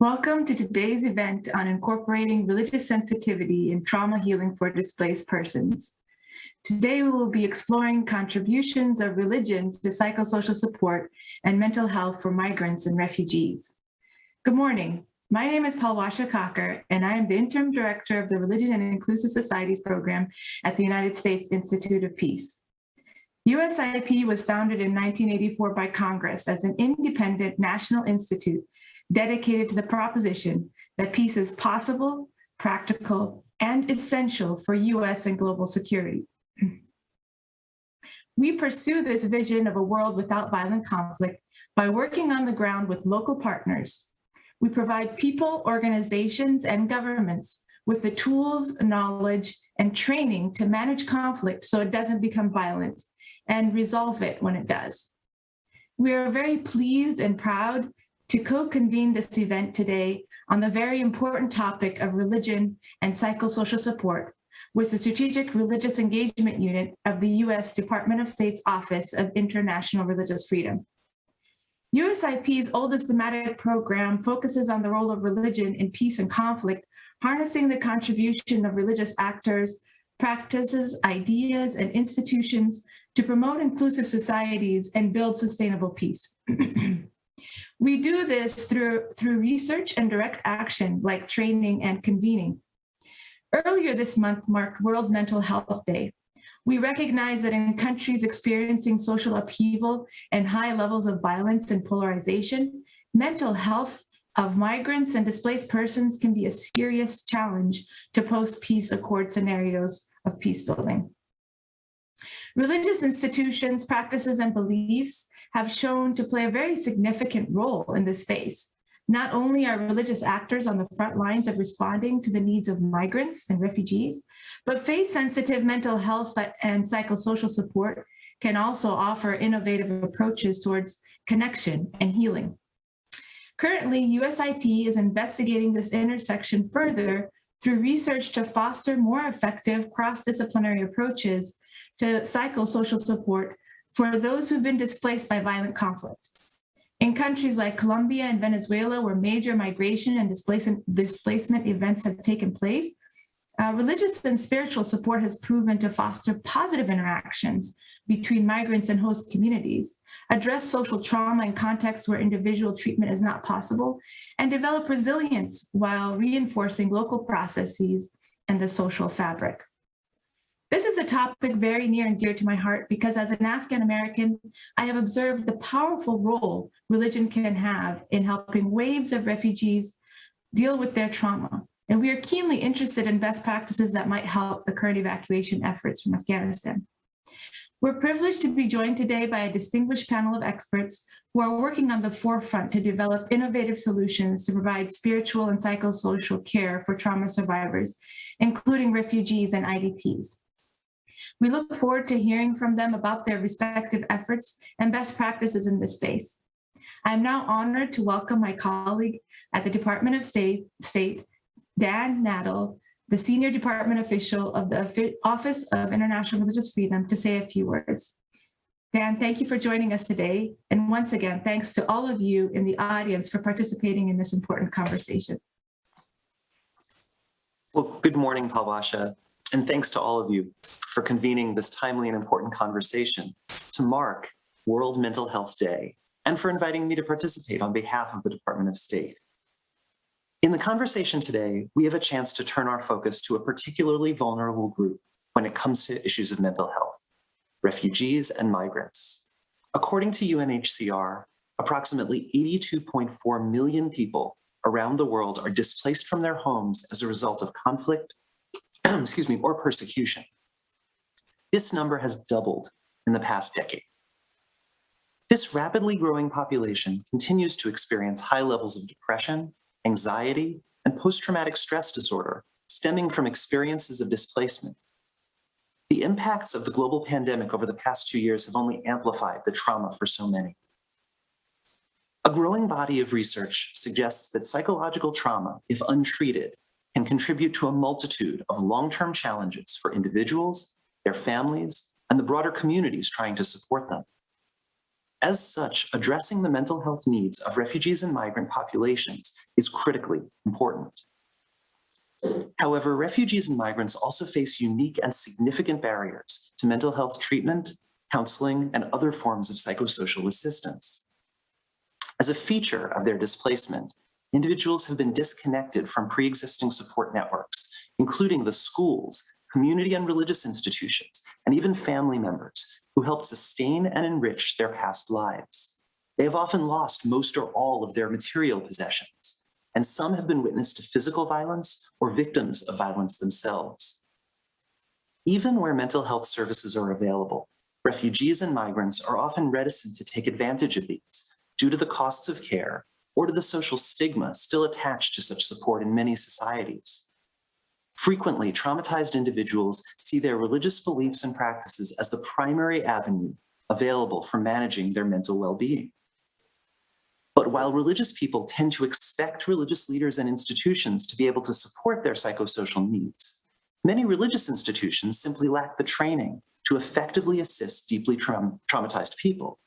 Welcome to today's event on incorporating religious sensitivity in trauma healing for displaced persons. Today we will be exploring contributions of religion to psychosocial support and mental health for migrants and refugees. Good morning. My name is Palwasha Kakar, and I am the Interim Director of the Religion and Inclusive Societies Program at the United States Institute of Peace. USIP was founded in 1984 by Congress as an independent national institute dedicated to the proposition that peace is possible, practical, and essential for US and global security. We pursue this vision of a world without violent conflict by working on the ground with local partners. We provide people, organizations, and governments with the tools, knowledge, and training to manage conflict so it doesn't become violent and resolve it when it does. We are very pleased and proud to co-convene this event today on the very important topic of religion and psychosocial support with the Strategic Religious Engagement Unit of the U.S. Department of State's Office of International Religious Freedom. USIP's oldest thematic program focuses on the role of religion in peace and conflict, harnessing the contribution of religious actors, practices, ideas, and institutions to promote inclusive societies and build sustainable peace. We do this through, through research and direct action like training and convening. Earlier this month marked World Mental Health Day. We recognize that in countries experiencing social upheaval and high levels of violence and polarization, mental health of migrants and displaced persons can be a serious challenge to post-peace accord scenarios of peace building. Religious institutions, practices, and beliefs have shown to play a very significant role in this space. Not only are religious actors on the front lines of responding to the needs of migrants and refugees, but faith-sensitive mental health and psychosocial support can also offer innovative approaches towards connection and healing. Currently, USIP is investigating this intersection further through research to foster more effective cross-disciplinary approaches to psychosocial support for those who've been displaced by violent conflict. In countries like Colombia and Venezuela, where major migration and displacement, events have taken place, uh, religious and spiritual support has proven to foster positive interactions between migrants and host communities, address social trauma in contexts where individual treatment is not possible, and develop resilience while reinforcing local processes and the social fabric. This is a topic very near and dear to my heart because as an Afghan American, I have observed the powerful role religion can have in helping waves of refugees deal with their trauma. And we are keenly interested in best practices that might help the current evacuation efforts from Afghanistan. We're privileged to be joined today by a distinguished panel of experts who are working on the forefront to develop innovative solutions to provide spiritual and psychosocial care for trauma survivors, including refugees and IDPs. We look forward to hearing from them about their respective efforts and best practices in this space. I am now honored to welcome my colleague at the Department of State, State Dan Nadel, the senior department official of the Office of International Religious Freedom to say a few words. Dan, thank you for joining us today. And once again, thanks to all of you in the audience for participating in this important conversation. Well, good morning, Palwasha. And thanks to all of you for convening this timely and important conversation to mark World Mental Health Day and for inviting me to participate on behalf of the Department of State. In the conversation today, we have a chance to turn our focus to a particularly vulnerable group when it comes to issues of mental health, refugees and migrants. According to UNHCR, approximately 82.4 million people around the world are displaced from their homes as a result of conflict, excuse me, or persecution. This number has doubled in the past decade. This rapidly growing population continues to experience high levels of depression, anxiety, and post-traumatic stress disorder stemming from experiences of displacement. The impacts of the global pandemic over the past two years have only amplified the trauma for so many. A growing body of research suggests that psychological trauma, if untreated, can contribute to a multitude of long-term challenges for individuals, their families, and the broader communities trying to support them. As such, addressing the mental health needs of refugees and migrant populations is critically important. However, refugees and migrants also face unique and significant barriers to mental health treatment, counseling, and other forms of psychosocial assistance. As a feature of their displacement, individuals have been disconnected from pre-existing support networks, including the schools, community and religious institutions, and even family members who helped sustain and enrich their past lives. They have often lost most or all of their material possessions, and some have been witness to physical violence or victims of violence themselves. Even where mental health services are available, refugees and migrants are often reticent to take advantage of these due to the costs of care or to the social stigma still attached to such support in many societies. Frequently, traumatized individuals see their religious beliefs and practices as the primary avenue available for managing their mental well-being. But while religious people tend to expect religious leaders and institutions to be able to support their psychosocial needs, many religious institutions simply lack the training to effectively assist deeply tra traumatized people.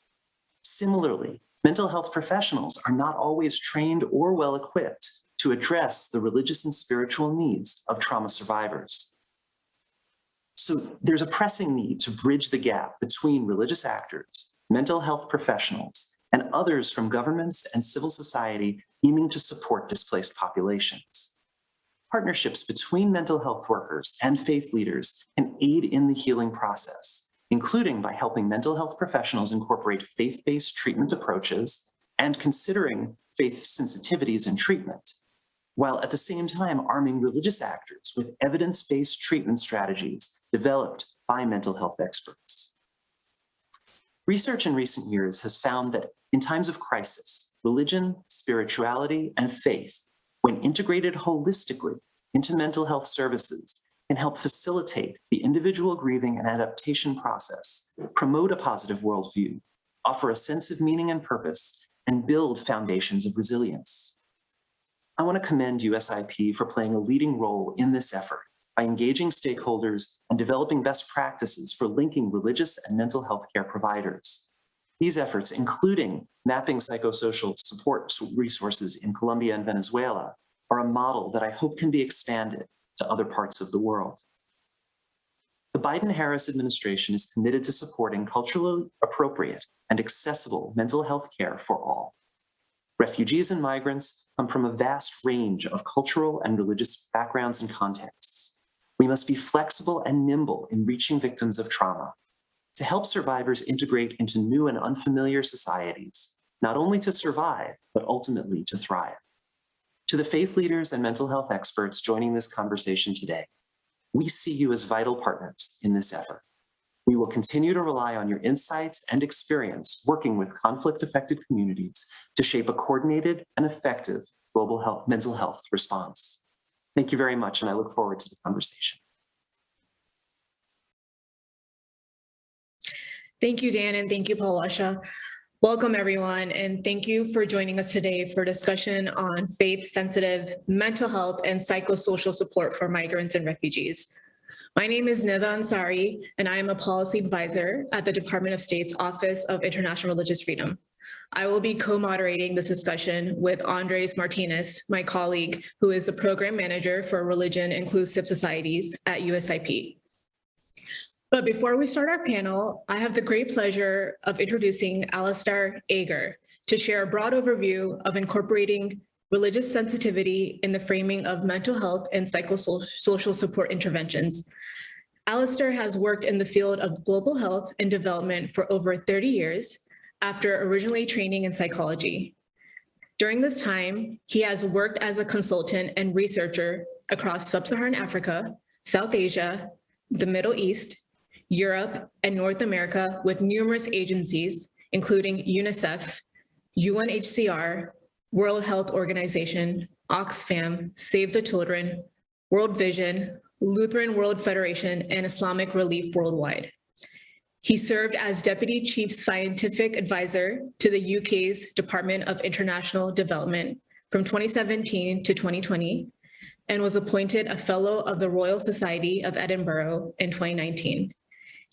Similarly, mental health professionals are not always trained or well equipped to address the religious and spiritual needs of trauma survivors. So there's a pressing need to bridge the gap between religious actors, mental health professionals, and others from governments and civil society aiming to support displaced populations. Partnerships between mental health workers and faith leaders can aid in the healing process, including by helping mental health professionals incorporate faith-based treatment approaches and considering faith sensitivities in treatment, while at the same time arming religious actors with evidence-based treatment strategies developed by mental health experts. Research in recent years has found that in times of crisis, religion, spirituality, and faith, when integrated holistically into mental health services, can help facilitate the individual grieving and adaptation process, promote a positive worldview, offer a sense of meaning and purpose, and build foundations of resilience. I want to commend USIP for playing a leading role in this effort by engaging stakeholders and developing best practices for linking religious and mental health care providers. These efforts, including mapping psychosocial support resources in Colombia and Venezuela, are a model that I hope can be expanded to other parts of the world. The Biden-Harris administration is committed to supporting culturally appropriate and accessible mental health care for all. Refugees and migrants come from a vast range of cultural and religious backgrounds and contexts. We must be flexible and nimble in reaching victims of trauma to help survivors integrate into new and unfamiliar societies, not only to survive, but ultimately to thrive. To the faith leaders and mental health experts joining this conversation today, we see you as vital partners in this effort. We will continue to rely on your insights and experience working with conflict-affected communities to shape a coordinated and effective global health, mental health response. Thank you very much, and I look forward to the conversation. Thank you, Dan, and thank you, Palwasha. Welcome, everyone, and thank you for joining us today for discussion on faith-sensitive mental health and psychosocial support for migrants and refugees. My name is Nida Ansari, and I am a policy advisor at the Department of State's Office of International Religious Freedom. I will be co-moderating this discussion with Andres Martinez, my colleague, who is the program manager for religion inclusive societies at USIP. But before we start our panel, I have the great pleasure of introducing Alistair Ager to share a broad overview of incorporating religious sensitivity in the framing of mental health and psychosocial support interventions. Alistair has worked in the field of global health and development for over 30 years after originally training in psychology. During this time, he has worked as a consultant and researcher across sub-Saharan Africa, South Asia, the Middle East, Europe, and North America with numerous agencies, including UNICEF, UNHCR, World Health Organization, Oxfam, Save the Children, World Vision, Lutheran World Federation, and Islamic Relief Worldwide. He served as Deputy Chief Scientific Advisor to the UK's Department of International Development from 2017 to 2020 and was appointed a Fellow of the Royal Society of Edinburgh in 2019.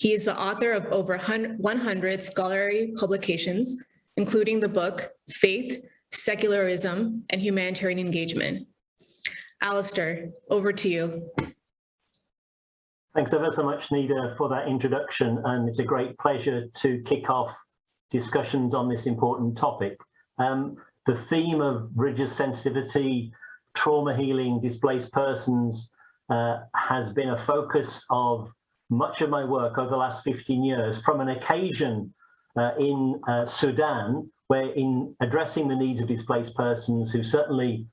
He is the author of over 100 scholarly publications, including the book Faith, Secularism, and Humanitarian Engagement. Alistair, over to you. Thanks ever so much, Nida, for that introduction. And it's a great pleasure to kick off discussions on this important topic. Um, the theme of religious sensitivity, trauma healing, displaced persons uh, has been a focus of much of my work over the last 15 years from an occasion uh, in uh, Sudan, where in addressing the needs of displaced persons who certainly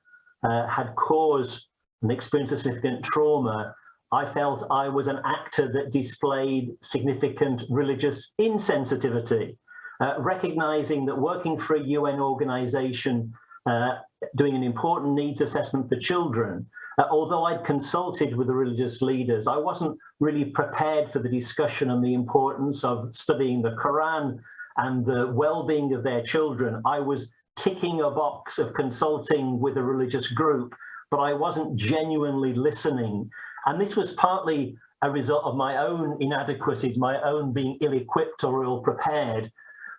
uh, had caused and experienced a significant trauma, I felt I was an actor that displayed significant religious insensitivity, uh, recognizing that working for a UN organization, uh, doing an important needs assessment for children, Uh, although I'd consulted with the religious leaders, I wasn't really prepared for the discussion on the importance of studying the Quran and the well-being of their children. I was ticking a box of consulting with a religious group, but I wasn't genuinely listening. And this was partly a result of my own inadequacies, my own being ill-equipped or ill-prepared.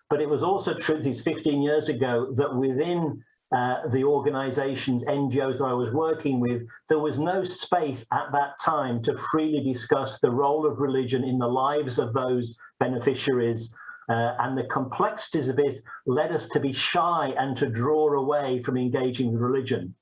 But it was also true, these 15 years ago, that within uh, the organizations, NGOs that I was working with, there was no space at that time to freely discuss the role of religion in the lives of those beneficiaries. Uh, and the complexities of it led us to be shy and to draw away from engaging with religion.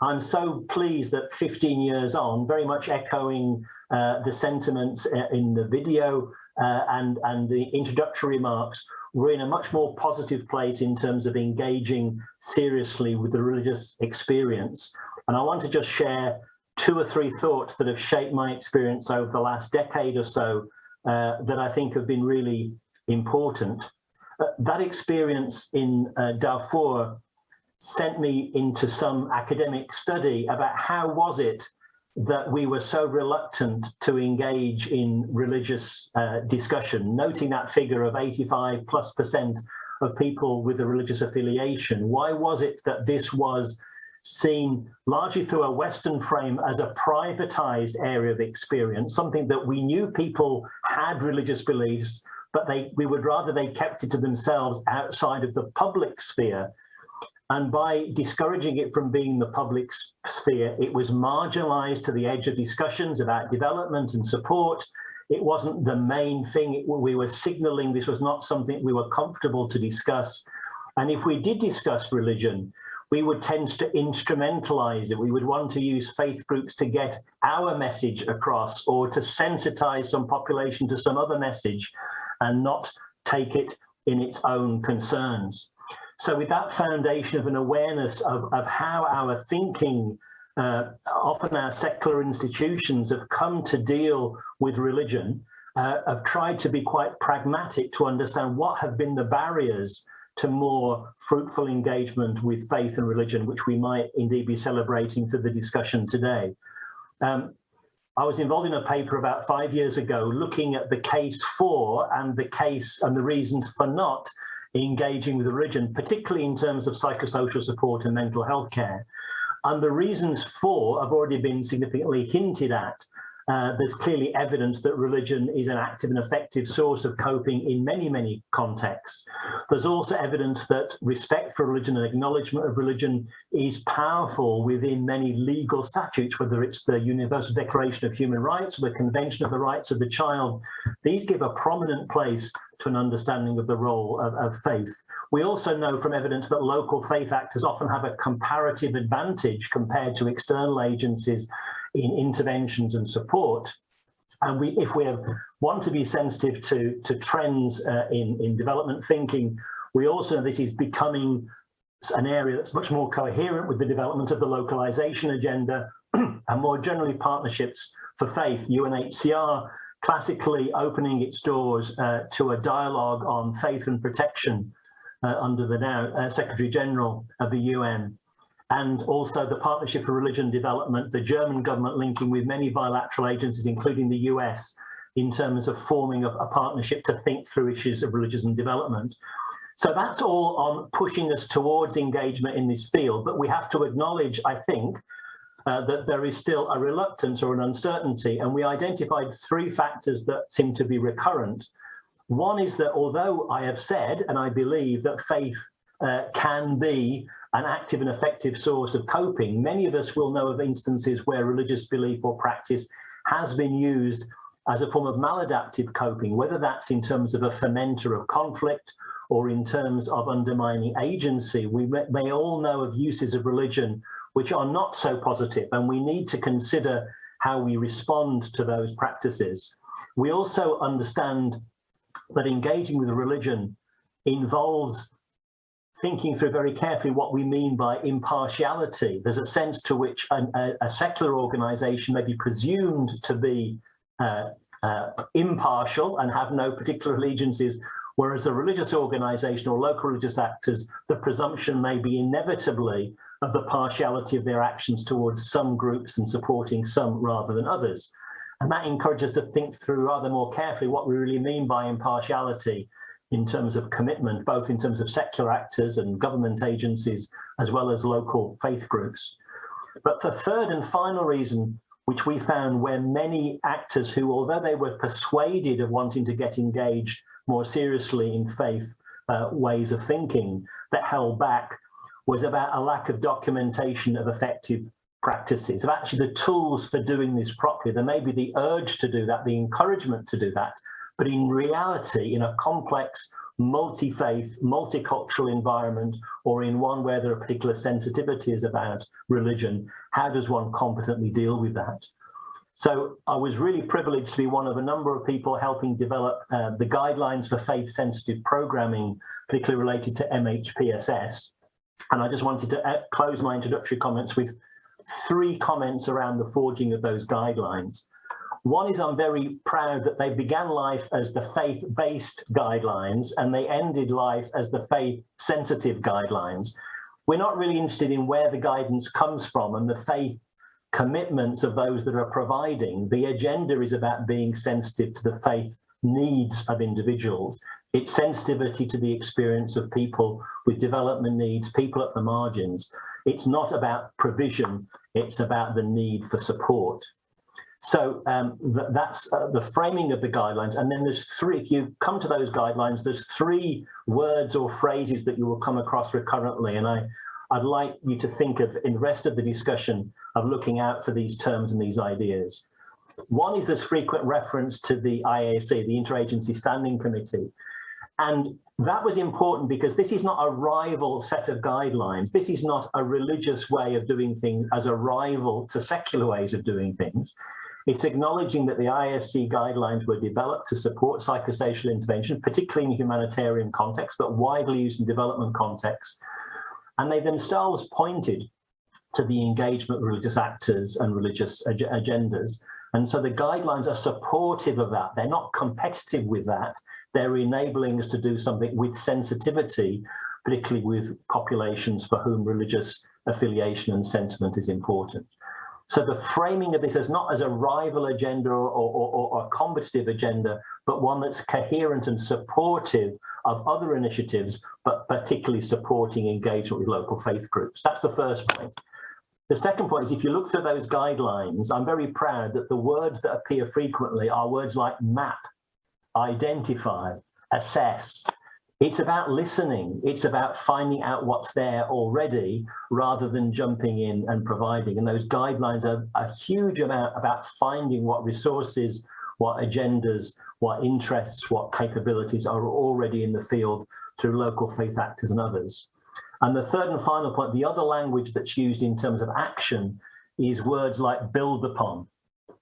I'm so pleased that 15 years on, very much echoing uh, the sentiments uh, in the video uh, and, and the introductory remarks, we're in a much more positive place in terms of engaging seriously with the religious experience. And I want to just share two or three thoughts that have shaped my experience over the last decade or so uh, that I think have been really important. Uh, that experience in uh, Darfur sent me into some academic study about how was it that we were so reluctant to engage in religious uh, discussion, noting that figure of 85 plus percent of people with a religious affiliation. Why was it that this was seen largely through a Western frame as a privatized area of experience, something that we knew people had religious beliefs, but they we would rather they kept it to themselves outside of the public sphere and by discouraging it from being the public sphere, it was marginalized to the edge of discussions about development and support. It wasn't the main thing. It, we were signaling this was not something we were comfortable to discuss. And if we did discuss religion, we would tend to instrumentalize it. We would want to use faith groups to get our message across or to sensitize some population to some other message and not take it in its own concerns. So with that foundation of an awareness of, of how our thinking, uh, often our secular institutions have come to deal with religion, uh, have tried to be quite pragmatic to understand what have been the barriers to more fruitful engagement with faith and religion, which we might indeed be celebrating through the discussion today. Um, I was involved in a paper about five years ago looking at the case for and the case and the reasons for not engaging with the religion, particularly in terms of psychosocial support and mental health care. And the reasons for have already been significantly hinted at uh, there's clearly evidence that religion is an active and effective source of coping in many, many contexts. There's also evidence that respect for religion and acknowledgement of religion is powerful within many legal statutes, whether it's the Universal Declaration of Human Rights or the Convention of the Rights of the Child. These give a prominent place to an understanding of the role of, of faith. We also know from evidence that local faith actors often have a comparative advantage compared to external agencies in interventions and support. And we, if we want to be sensitive to, to trends uh, in, in development thinking, we also know this is becoming an area that's much more coherent with the development of the localization agenda and more generally partnerships for faith. UNHCR classically opening its doors uh, to a dialogue on faith and protection uh, under the now uh, Secretary General of the UN and also the Partnership for Religion Development, the German government linking with many bilateral agencies, including the US, in terms of forming a, a partnership to think through issues of religion and development. So that's all on pushing us towards engagement in this field, but we have to acknowledge, I think, uh, that there is still a reluctance or an uncertainty. And we identified three factors that seem to be recurrent. One is that although I have said, and I believe that faith uh, can be an active and effective source of coping, many of us will know of instances where religious belief or practice has been used as a form of maladaptive coping, whether that's in terms of a fermenter of conflict or in terms of undermining agency. We may, all know of uses of religion which are not so positive, and we need to consider how we respond to those practices. We also understand that engaging with religion involves thinking through very carefully what we mean by impartiality. There's a sense to which an, a, a, secular organization may be presumed to be uh, uh, impartial and have no particular allegiances, whereas a religious organization or local religious actors, the presumption may be inevitably of the partiality of their actions towards some groups and supporting some rather than others. And that encourages us to think through rather more carefully what we really mean by impartiality in terms of commitment, both in terms of secular actors and government agencies, as well as local faith groups. But the third and final reason, which we found where many actors who, although they were persuaded of wanting to get engaged more seriously in faith uh, ways of thinking, that held back was about a lack of documentation of effective practices, of actually the tools for doing this properly. There may be the urge to do that, the encouragement to do that, but in reality, in a complex, multi-faith, multicultural environment, or in one where there are particular sensitivities about religion, how does one competently deal with that? So I was really privileged to be one of a number of people helping develop uh, the guidelines for faith-sensitive programming, particularly related to MHPSS. And I just wanted to uh, close my introductory comments with three comments around the forging of those guidelines. One is I'm very proud that they began life as the faith-based guidelines and they ended life as the faith-sensitive guidelines. We're not really interested in where the guidance comes from and the faith commitments of those that are providing. The agenda is about being sensitive to the faith needs of individuals its sensitivity to the experience of people with development needs, people at the margins. It's not about provision, it's about the need for support. So um, th that's uh, the framing of the guidelines. And then there's three, if you come to those guidelines, there's three words or phrases that you will come across recurrently. And I, I'd like you to think of in the rest of the discussion of looking out for these terms and these ideas. One is this frequent reference to the IASC, the Interagency Standing Committee. And that was important because this is not a rival set of guidelines. This is not a religious way of doing things as a rival to secular ways of doing things. It's acknowledging that the IASC guidelines were developed to support psychosocial intervention, particularly in humanitarian contexts, but widely used in development contexts. And they themselves pointed to the engagement of religious actors and religious ag agendas. And so the guidelines are supportive of that. They're not competitive with that they're enabling us to do something with sensitivity, particularly with populations for whom religious affiliation and sentiment is important. So the framing of this is not as a rival agenda or, or, or, a combative agenda, but one that's coherent and supportive of other initiatives, but particularly supporting engagement with local faith groups. That's the first point. The second point is if you look through those guidelines, I'm very proud that the words that appear frequently are words like map, identify, assess. It's about listening. It's about finding out what's there already rather than jumping in and providing. And those guidelines are a huge amount about finding what resources, what agendas, what interests, what capabilities are already in the field through local faith actors and others. And the third and final point, the other language that's used in terms of action is words like build upon,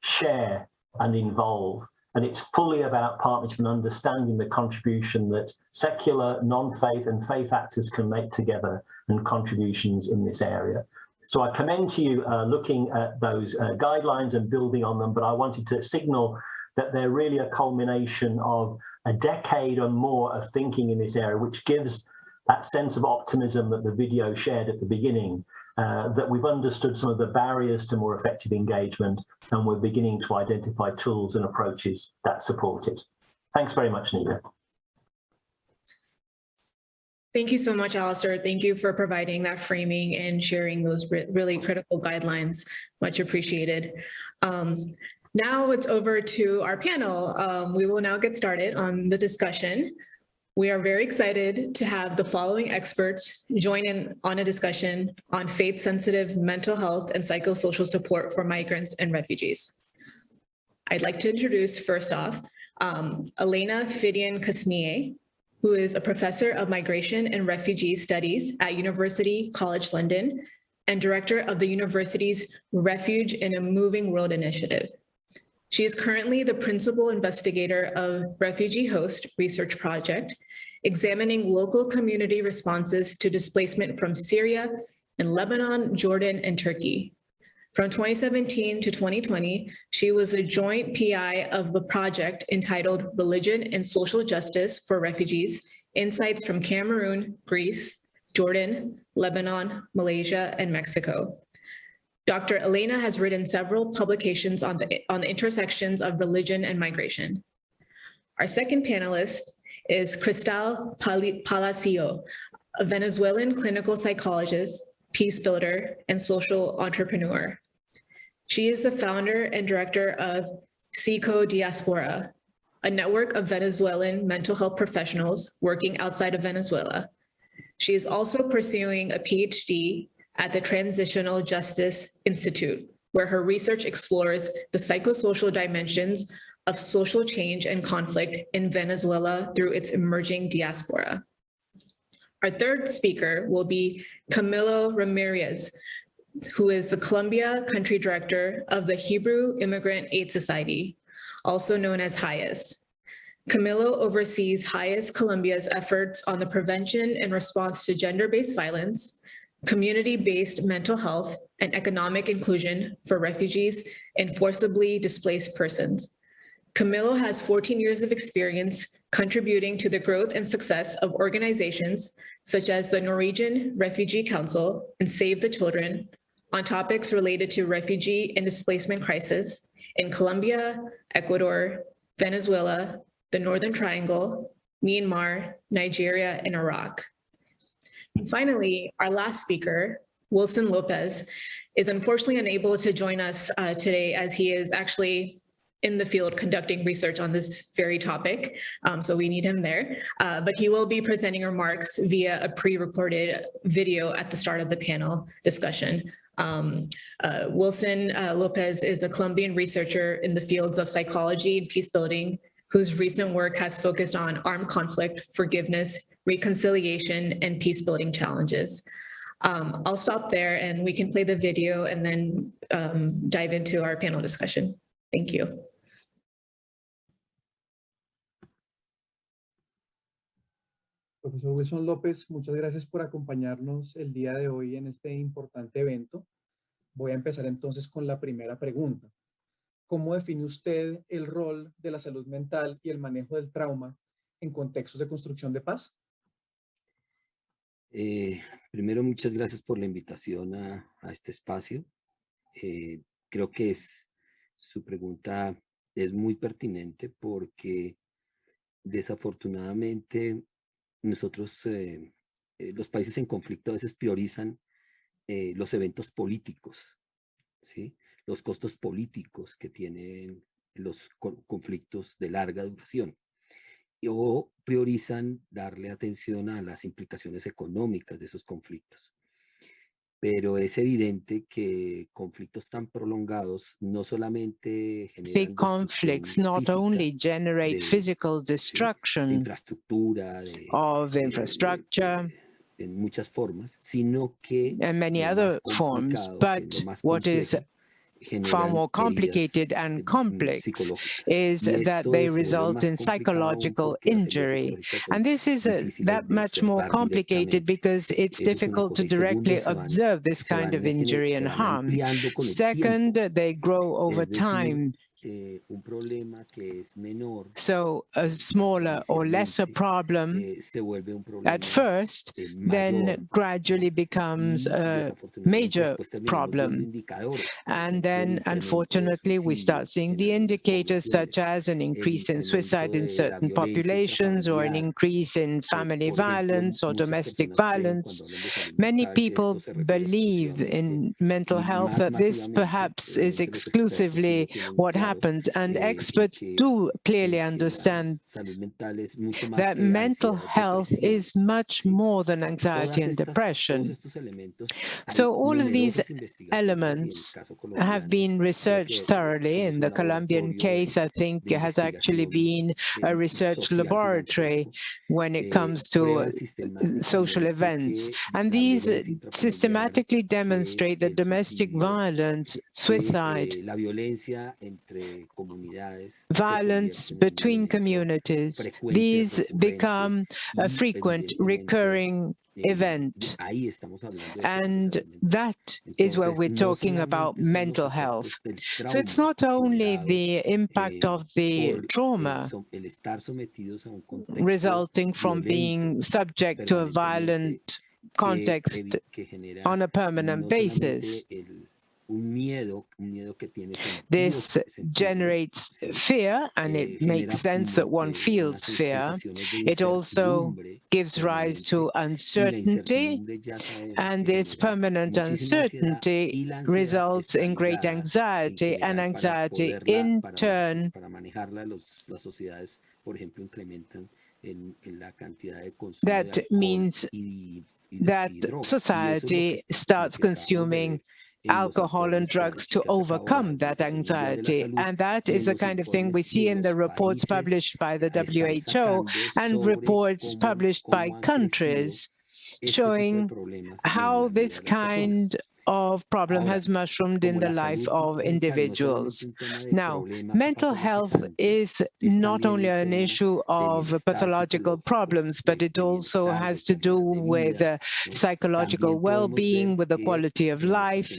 share and involve. And it's fully about partnership and understanding the contribution that secular, non-faith and faith actors can make together and contributions in this area. So I commend to you uh, looking at those uh, guidelines and building on them, but I wanted to signal that they're really a culmination of a decade or more of thinking in this area, which gives that sense of optimism that the video shared at the beginning uh, that we've understood some of the barriers to more effective engagement and we're beginning to identify tools and approaches that support it. Thanks very much, Nida. Thank you so much, Alistair. Thank you for providing that framing and sharing those re- really critical guidelines. Much appreciated. Um, now it's over to our panel. Um, we will now get started on the discussion. We are very excited to have the following experts join in on a discussion on faith-sensitive mental health and psychosocial support for migrants and refugees. I'd like to introduce first off, um, Elena Fiddian-Qasmiyeh, who is a professor of migration and refugee studies at University College London and director of the university's Refuge in a Moving World initiative. She is currently the principal investigator of Refugee Host Research Project, examining local community responses to displacement from Syria and Lebanon, Jordan, and Turkey. From 2017 to 2020, she was a joint PI of the project entitled Religion and Social Justice for Refugees, Insights from Cameroon, Greece, Jordan, Lebanon, Malaysia, and Mexico. Dr. Elena has written several publications on the, on the intersections of religion and migration. Our second panelist is Cristal Palacio, a Venezuelan clinical psychologist, peace builder, and social entrepreneur. She is the founder and director of Psico Diaspora, a network of Venezuelan mental health professionals working outside of Venezuela. She is also pursuing a PhD at the Transitional Justice Institute, where her research explores the psychosocial dimensions of social change and conflict in Venezuela through its emerging diaspora. Our third speaker will be Camilo Ramirez, who is the Colombia Country Director of the Hebrew Immigrant Aid Society, also known as HIAS. Camilo oversees HIAS Colombia's efforts on the prevention and response to gender-based violence, community-based mental health, and economic inclusion for refugees and forcibly displaced persons. Camilo has 14 years of experience contributing to the growth and success of organizations such as the Norwegian Refugee Council and Save the Children on topics related to refugee and displacement crisis in Colombia, Ecuador, Venezuela, the Northern Triangle, Myanmar, Nigeria, and Iraq. And finally, our last speaker, Wilson Lopez, is unfortunately unable to join us uh, today as he is actually in the field conducting research on this very topic, um, so we need him there. Uh, but he will be presenting remarks via a pre-recorded video at the start of the panel discussion. Um, uh, Wilson uh, Lopez is a Colombian researcher in the fields of psychology and peace building, whose recent work has focused on armed conflict, forgiveness, reconciliation, and peace building challenges. Um, I'll stop there and we can play the video and then um, dive into our panel discussion. Thank you. Profesor Wilson López, muchas gracias por acompañarnos el día de hoy en este importante evento. Voy a empezar entonces con la primera pregunta. ¿Cómo define usted el rol de la salud mental y el manejo del trauma en contextos de construcción de paz? Eh, primero, muchas gracias por la invitación a, este espacio. Eh, creo que es, su pregunta es muy pertinente porque desafortunadamente nosotros, eh, eh, los países en conflicto a veces priorizan los eventos políticos, los costos políticos que tienen los co- conflictos de larga duración. O priorizan darle atención a las implicaciones económicas de esos conflictos. Pero es evidente que conflictos tan prolongados no solamente generan The conflicts not only generate de- physical de destruction infraestructura, de, of de- de- infrastructure de- en muchas formas, sino que and many other forms, but what is far more complicated and complex is that they result in psychological porque las heridas injury. And this is difíciles that much more complicated because it's Eso es una difficult to cosa. Y segundo, directly observe this kind of injury and harm. ampliando con el Second, they grow over time. Eh, un problema que es menor, So a smaller or lesser problem eh, se vuelve un problema at first, eh, then gradually becomes a major después terminamos viendo problem. And then, el incremento de unfortunately, we start seeing the indicators such as an increase in suicide in certain populations or an increase in family violence or domestic violence. cuando hablan de salud Many people esto se refiere believe in mental health that this perhaps is que los expertos sí exclusively what claro, happens. And experts do clearly understand that mental health is much more than anxiety and depression. So all of these elements have been researched thoroughly. In the Colombian case, I think has actually been a research laboratory when it comes to social events. And these systematically demonstrate that domestic violence, suicide, la violencia entre comunidades se violence convierte en un between communities, these become a frequent, recurring event. ahí estamos hablando de And problemas de salud mental. that is where we're talking about solamente son los mental health. So it's not only the impact eh, of the trauma som- el estar sometidos a un contexto resulting from being subject to a violent context evi- que genera on a permanent basis. Solamente el- un miedo, un miedo que tiene sentido, This generates fear, and Eh, it makes sense that one eh, feels fear. It also gives rise to permanente, y la uncertainty, incertidumbre ya sabemos and this permanent uncertainty y la ansiedad results in great anxiety, and anxiety in turn para manejarla los, las sociedades, por ejemplo, incrementan en, en la cantidad de consumo That means y, y de- that y drogas. Y eso es lo que society starts que acabamos de consuming ver en los alcohol and drugs to que- que ha sacado la overcome that Organización Mundial de la anxiety. And that is the kind of thing we see in the reports published by the WHO and reports published by countries este tipo de showing how this de las personas. kind of problem has mushroomed in the life of mental no es individuals. solamente un tema de Now, mental health is not only an issue of pathological problems, but it also has to do with uh, psychological well-being, with the quality of life,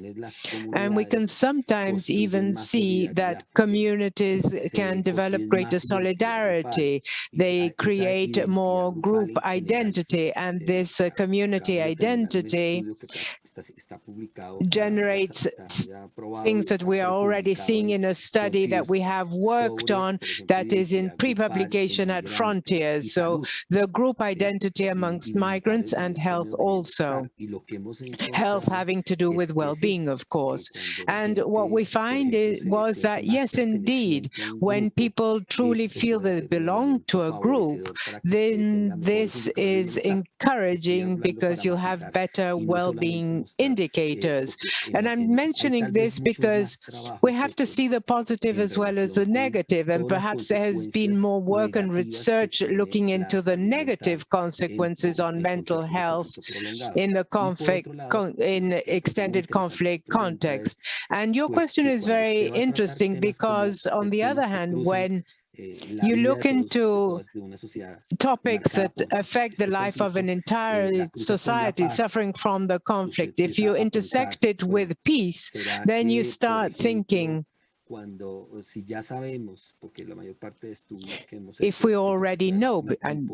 and we can sometimes even see that communities can develop greater más identidad grupal solidarity. They create more group identity, and this uh, community de terminar un identity generates está- está ya aprobado y things that we are already seeing in a study that we have worked on that is in identidad grupal en pre-publication at Frontiers. So the group identity amongst migrants and health also. bienestar. Y lo que hemos Health having to do with well-being, of course. And what we find is, was that, yes, indeed, perteneciente a un when people truly feel puede that ser they belong to a group, favorecedor para que usted tenga then this is encouraging because you'll have better y no solamente well-being indicators. And I'm mentioning this because we have to see the positive as well as the negative, and perhaps there has been more work and research looking into the negative consequences on mental health in the conflict, otro lado, con, in que es muy extended conflict su pregunta es, context. And your question is very usted va a tratar interesting because, on the other hand, when you look de todos, de into todas, de una sociedad topics that affect the life of an entire con la society suffering from the conflict, if you intersect it with peace, then you start thinking, cuando si ya sabemos, porque la mayor parte de estudios eh, que hemos if we already know, and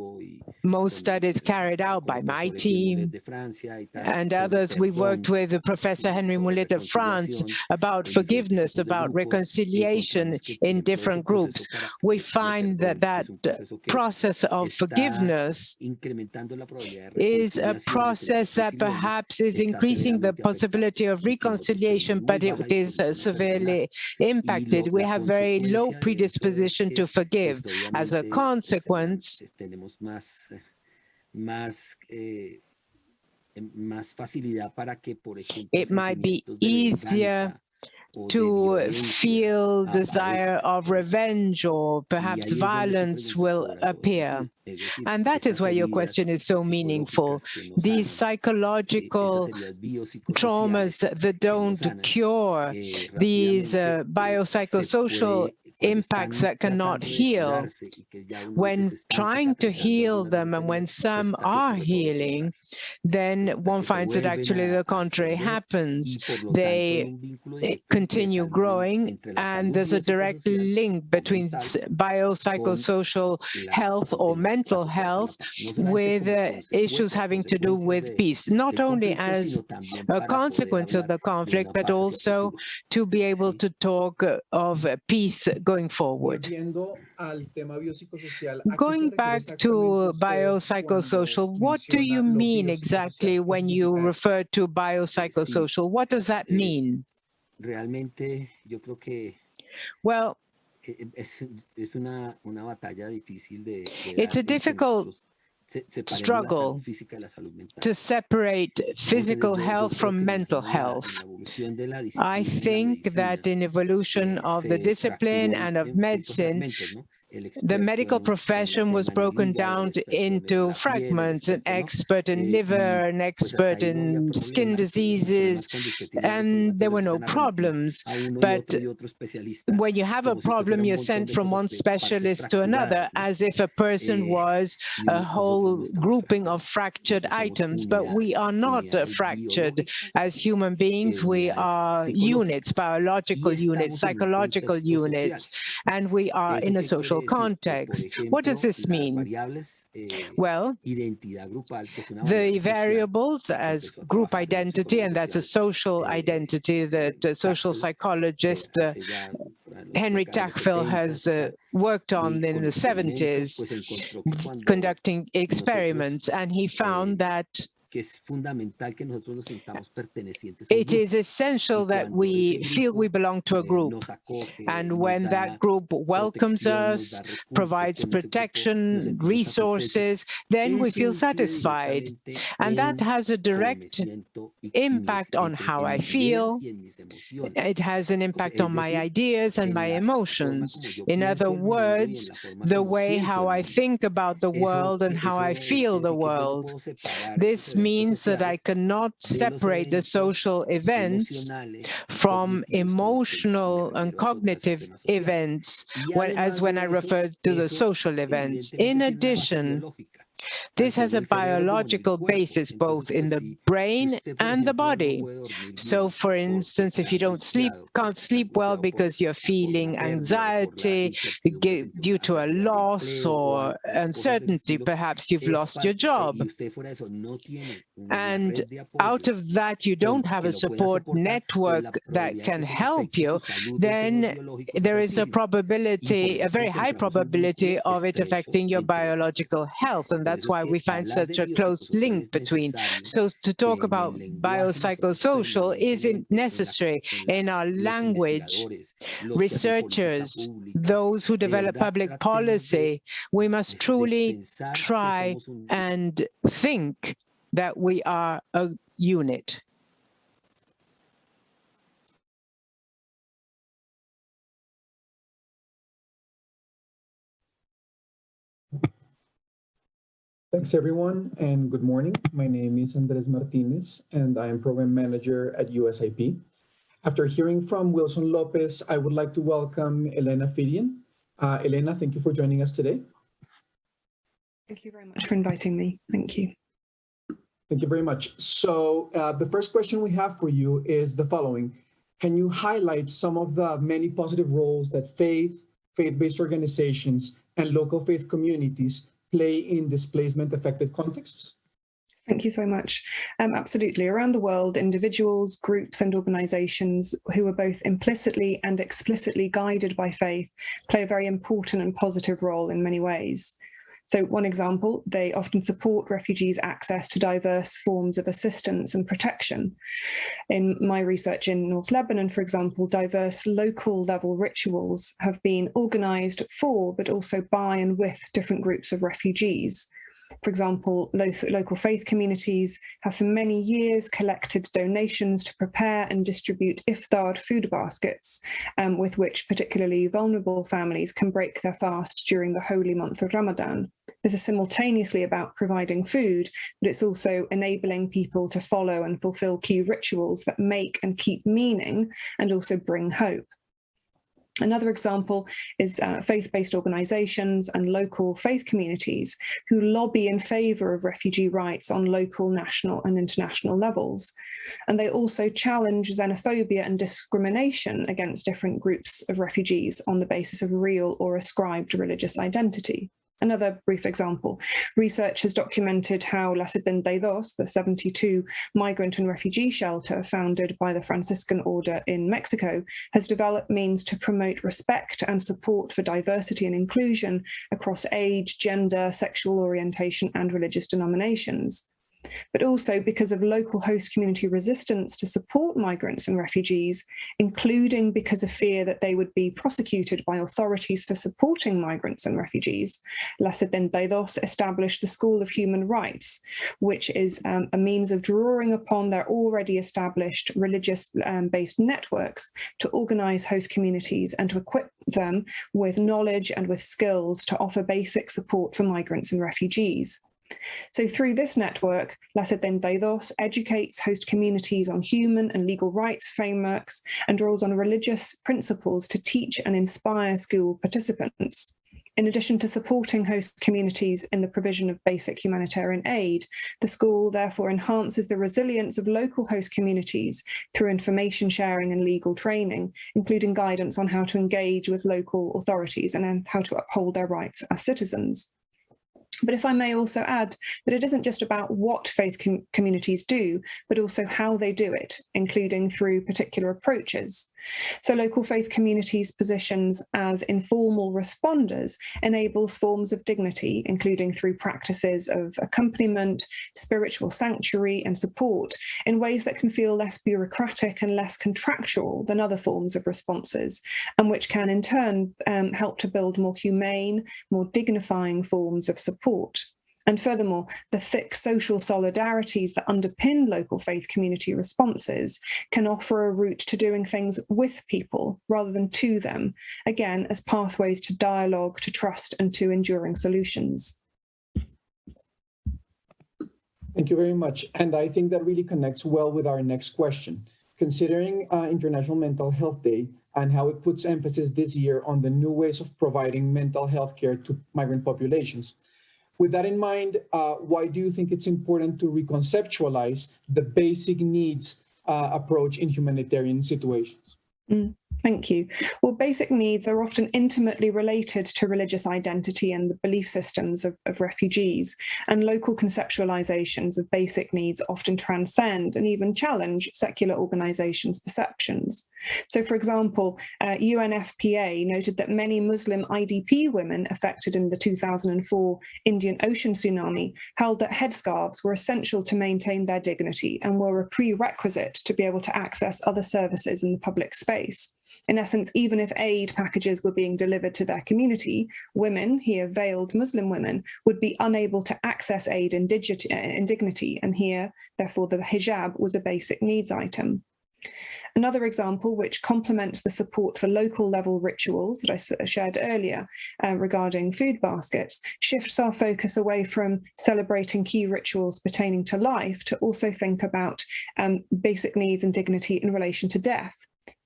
most studies carried out by my profesor Henry Mullet team de Francia y and others, we've worked with Professor Henry Mullet of France about forgiveness, about reconciliation encontramos que, por in different groups. We find that que es un that process of forgiveness incrementando la probabilidad de is a reconciliación de que las process that perhaps is increasing the possibility of y que nosotros tenemos reconciliation, but it is disposición a perdonar. severely Y impacted. We have very low predisposition to forgive. As a consequence, it might be easier to feel desire of revenge or perhaps violence will appear. And that is why your question is so meaningful. These psychological traumas that don't cure, these uh, biopsychosocial impacts that cannot heal, when trying to heal them and when some are healing, then one finds that actually the contrary happens. They continue growing and there's a direct link between biopsychosocial health or mental health with uh, issues having to do with peace, not only as a consequence of the conflict, but also to be able to talk of peace going forward. Volviendo al tema biopsicosocial, ¿a qué se Going back to biopsychosocial, what do you mean exactly when you refer to biopsychosocial? What does that Eh, mean? Realmente yo creo que Well, eh, es, es una, una batalla difícil de, de It's a difficult nosotros se- separemos la struggle salud física de la salud mental. to separate physical health from que en la- mental en la- en health. la evolución de la I disciplina y la think that in evolution of the discipline and of medicine, fragmentos, ¿no? El the medical en- en el profession was tema de la broken down into la piel, el fragments, an expert in Eh, liver, an expert ahí no había in skin problemas, eh, los problemas diseases, cuando usted tiene los and there were no empiezan a remitir problems. a uno y but otro y otro especialista, When you have a como si usted fuera problem, you're sent from one specialist to another, as if a person Eh, was a whole grouping of fractured items, but we are not uh, fractured. As human beings, eh, we are units, biological units, estamos en un psychological units, and we are in a qué social? Que, por context. What does this mean? eh, Well, identidad grupal, que es una the variables as group trabajar en la identity, and that's a social, eh, identity that uh, social eh, psychologist uh, hace ya por ahí los Henry décadas de los Tajfel 70 has uh, worked on in the 70s, pues encontró que cuando conducting experiments, and he found that que es fundamental que nosotros nos sintamos pertenecientes a un it is essential that we feel we belong to a eh, group. And when that group welcomes us, provides con ese grupo nos protection, resources, then we feel satisfied. And that has a direct siento y- y mis- impact on how I feel. y en mis emociones. It has an impact on my ideas and my emotions. In other el mundo y en words, the way how I think about the world and how I feel the decir que yo no world. puedo separar esos This means that I cannot separate the social events from cognitivos, con los que me emotional and refiero a esos- a esos cognitive events when, as when I refer to the social events. In tiene una base addition, this has a el cerebro como en el biological basis both in the brain and the body. So, for instance, if you don't sleep, can't sleep well because you're feeling pérdida o por la anxiety incertidumbre ge- frente a due to a loss or al- o cosas del uncertainty, perhaps you've lost your job. y usted fuera de eso no tiene una And red de apoyo out of that, you don't have a support soportar, pues la network that can help you, su salud en temas then there is a probability, a very high probability of it affecting your biological health. And that's why we find such a close link between. So to talk about biopsychosocial isn't permanentemente en la- necessary in our language. investigadores, los que hacen política Researchers, those who develop public policy, we must truly try and think that we are a unit. Thanks, everyone, and good morning. My name is Andres Martinez, and I am Program Manager at USIP. After hearing from Wilson Lopez, I would like to welcome Elena Fiddian. Uh, Elena, thank you for joining us today. Thank you very much for inviting me. Thank you. Thank you very much. So uh, the first question we have for you is the following. Can you highlight some of the many positive roles that faith, faith-based organizations, and local faith communities play in displacement affected contexts? Thank you so much. Um, absolutely. Around the world, individuals, groups, and organizations who are both implicitly and explicitly guided by faith play a very important and positive role in many ways. So, one example, they often support refugees' access to diverse forms of assistance and protection. In my research in North Lebanon, for example, diverse local level rituals have been organized for, but also by and with different groups of refugees. For example, lo- local faith communities have for many years collected donations to prepare and distribute iftar food baskets, um, with which particularly vulnerable families can break their fast during the holy month of Ramadan. This is simultaneously about providing food, but it's also enabling people to follow and fulfill key rituals that make and keep meaning and also bring hope. Another example is uh, faith-based organizations and local faith communities who lobby in favor of refugee rights on local, national and international levels. And they also challenge xenophobia and discrimination against different groups of refugees on the basis of real or ascribed religious identity. Another brief example, research has documented how La Dos, the 72 migrant and refugee shelter founded by the Franciscan Order in Mexico, has developed means to promote respect and support for diversity and inclusion across age, gender, sexual orientation and religious denominations but also because of local host community resistance to support migrants and refugees, including because of fear that they would be prosecuted by authorities for supporting migrants and refugees. La Setenta established the School of Human Rights, which is um, a means of drawing upon their already established religious-based um, networks to organize host communities and to equip them with knowledge and with skills to offer basic support for migrants and refugees. So through this network, La Setenta Dos educates host communities on human and legal rights frameworks and draws on religious principles to teach and inspire school participants. In addition to supporting host communities in the provision of basic humanitarian aid, the school therefore enhances the resilience of local host communities through information sharing and legal training, including guidance on how to engage with local authorities and how to uphold their rights as citizens. But if I may also add that it isn't just about what faith com communities do, but also how they do it, including through particular approaches. So local faith communities' positions as informal responders enables forms of dignity, including through practices of accompaniment, spiritual sanctuary and support in ways that can feel less bureaucratic and less contractual than other forms of responses, and which can in turn um, help to build more humane, more dignifying forms of support. And furthermore, the thick social solidarities that underpin local faith community responses can offer a route to doing things with people rather than to them, again, as pathways to dialogue, to trust and to enduring solutions. Thank you very much. And I think that really connects well with our next question. Considering uh, International Mental Health Day and how it puts emphasis this year on the new ways of providing mental health care to migrant populations, with that in mind, uh, why do you think it's important to reconceptualize the basic needs uh, approach in humanitarian situations? Mm. Thank you. Well, basic needs are often intimately related to religious identity and the belief systems of, of, refugees, and local conceptualizations of basic needs often transcend and even challenge secular organizations' perceptions. So, for example, uh, UNFPA noted that many Muslim IDP women affected in the 2004 Indian Ocean tsunami held that headscarves were essential to maintain their dignity and were a prerequisite to be able to access other services in the public space. In essence, even if aid packages were being delivered to their community, women, here veiled Muslim women, would be unable to access aid in, in dignity, and here, therefore, the hijab was a basic needs item. Another example, which complements the support for local level rituals that I shared earlier uh, regarding food baskets, shifts our focus away from celebrating key rituals pertaining to life to also think about um, basic needs and dignity in relation to death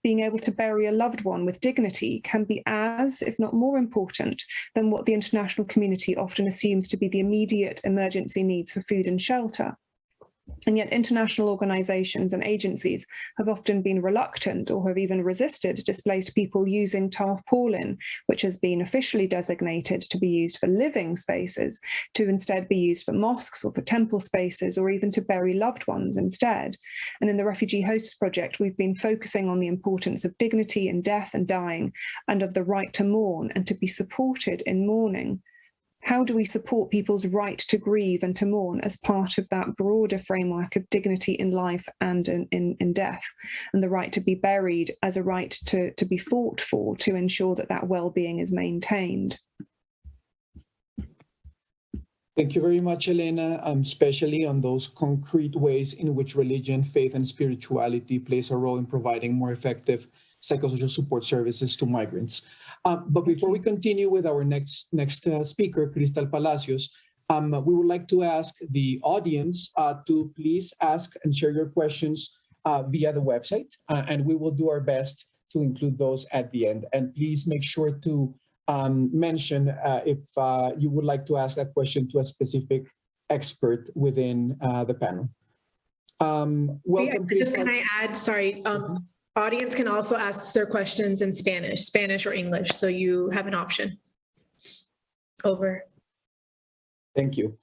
being able to bury a loved one with dignity can be as, if not more important, than what the international community often assumes to be the immediate emergency needs for food and shelter. And yet international organizations and agencies have often been reluctant or have even resisted displaced people using tarpaulin, which has been officially designated to be used for living spaces, to instead be used for mosques or for temple spaces, or even to bury loved ones instead. And in the Refugee Hosts Project, we've been focusing on the importance of dignity in death and dying, and of the right to mourn and to be supported in mourning how do we support people's right to grieve and to mourn as part of that broader framework of dignity in life and in, in, in, death and the right to be buried as a right to, to be fought for to ensure that that well-being is maintained? Thank you very much, Elena, um, especially on those concrete ways in which religion, faith, and spirituality plays a role in providing more effective psychosocial support services to migrants. Uh, but before we continue with our next next uh, speaker, Cristal Palacios, um, we would like to ask the audience uh, to please ask and share your questions uh, via the website, uh, and we will do our best to include those at the end. And please make sure to um, mention uh, if uh, you would like to ask that question to a specific expert within uh, the panel. Um, welcome, Just Crystal. can I add, sorry, um, audience can also ask their questions in Spanish, Spanish or English, so you have an option. Over. Thank you.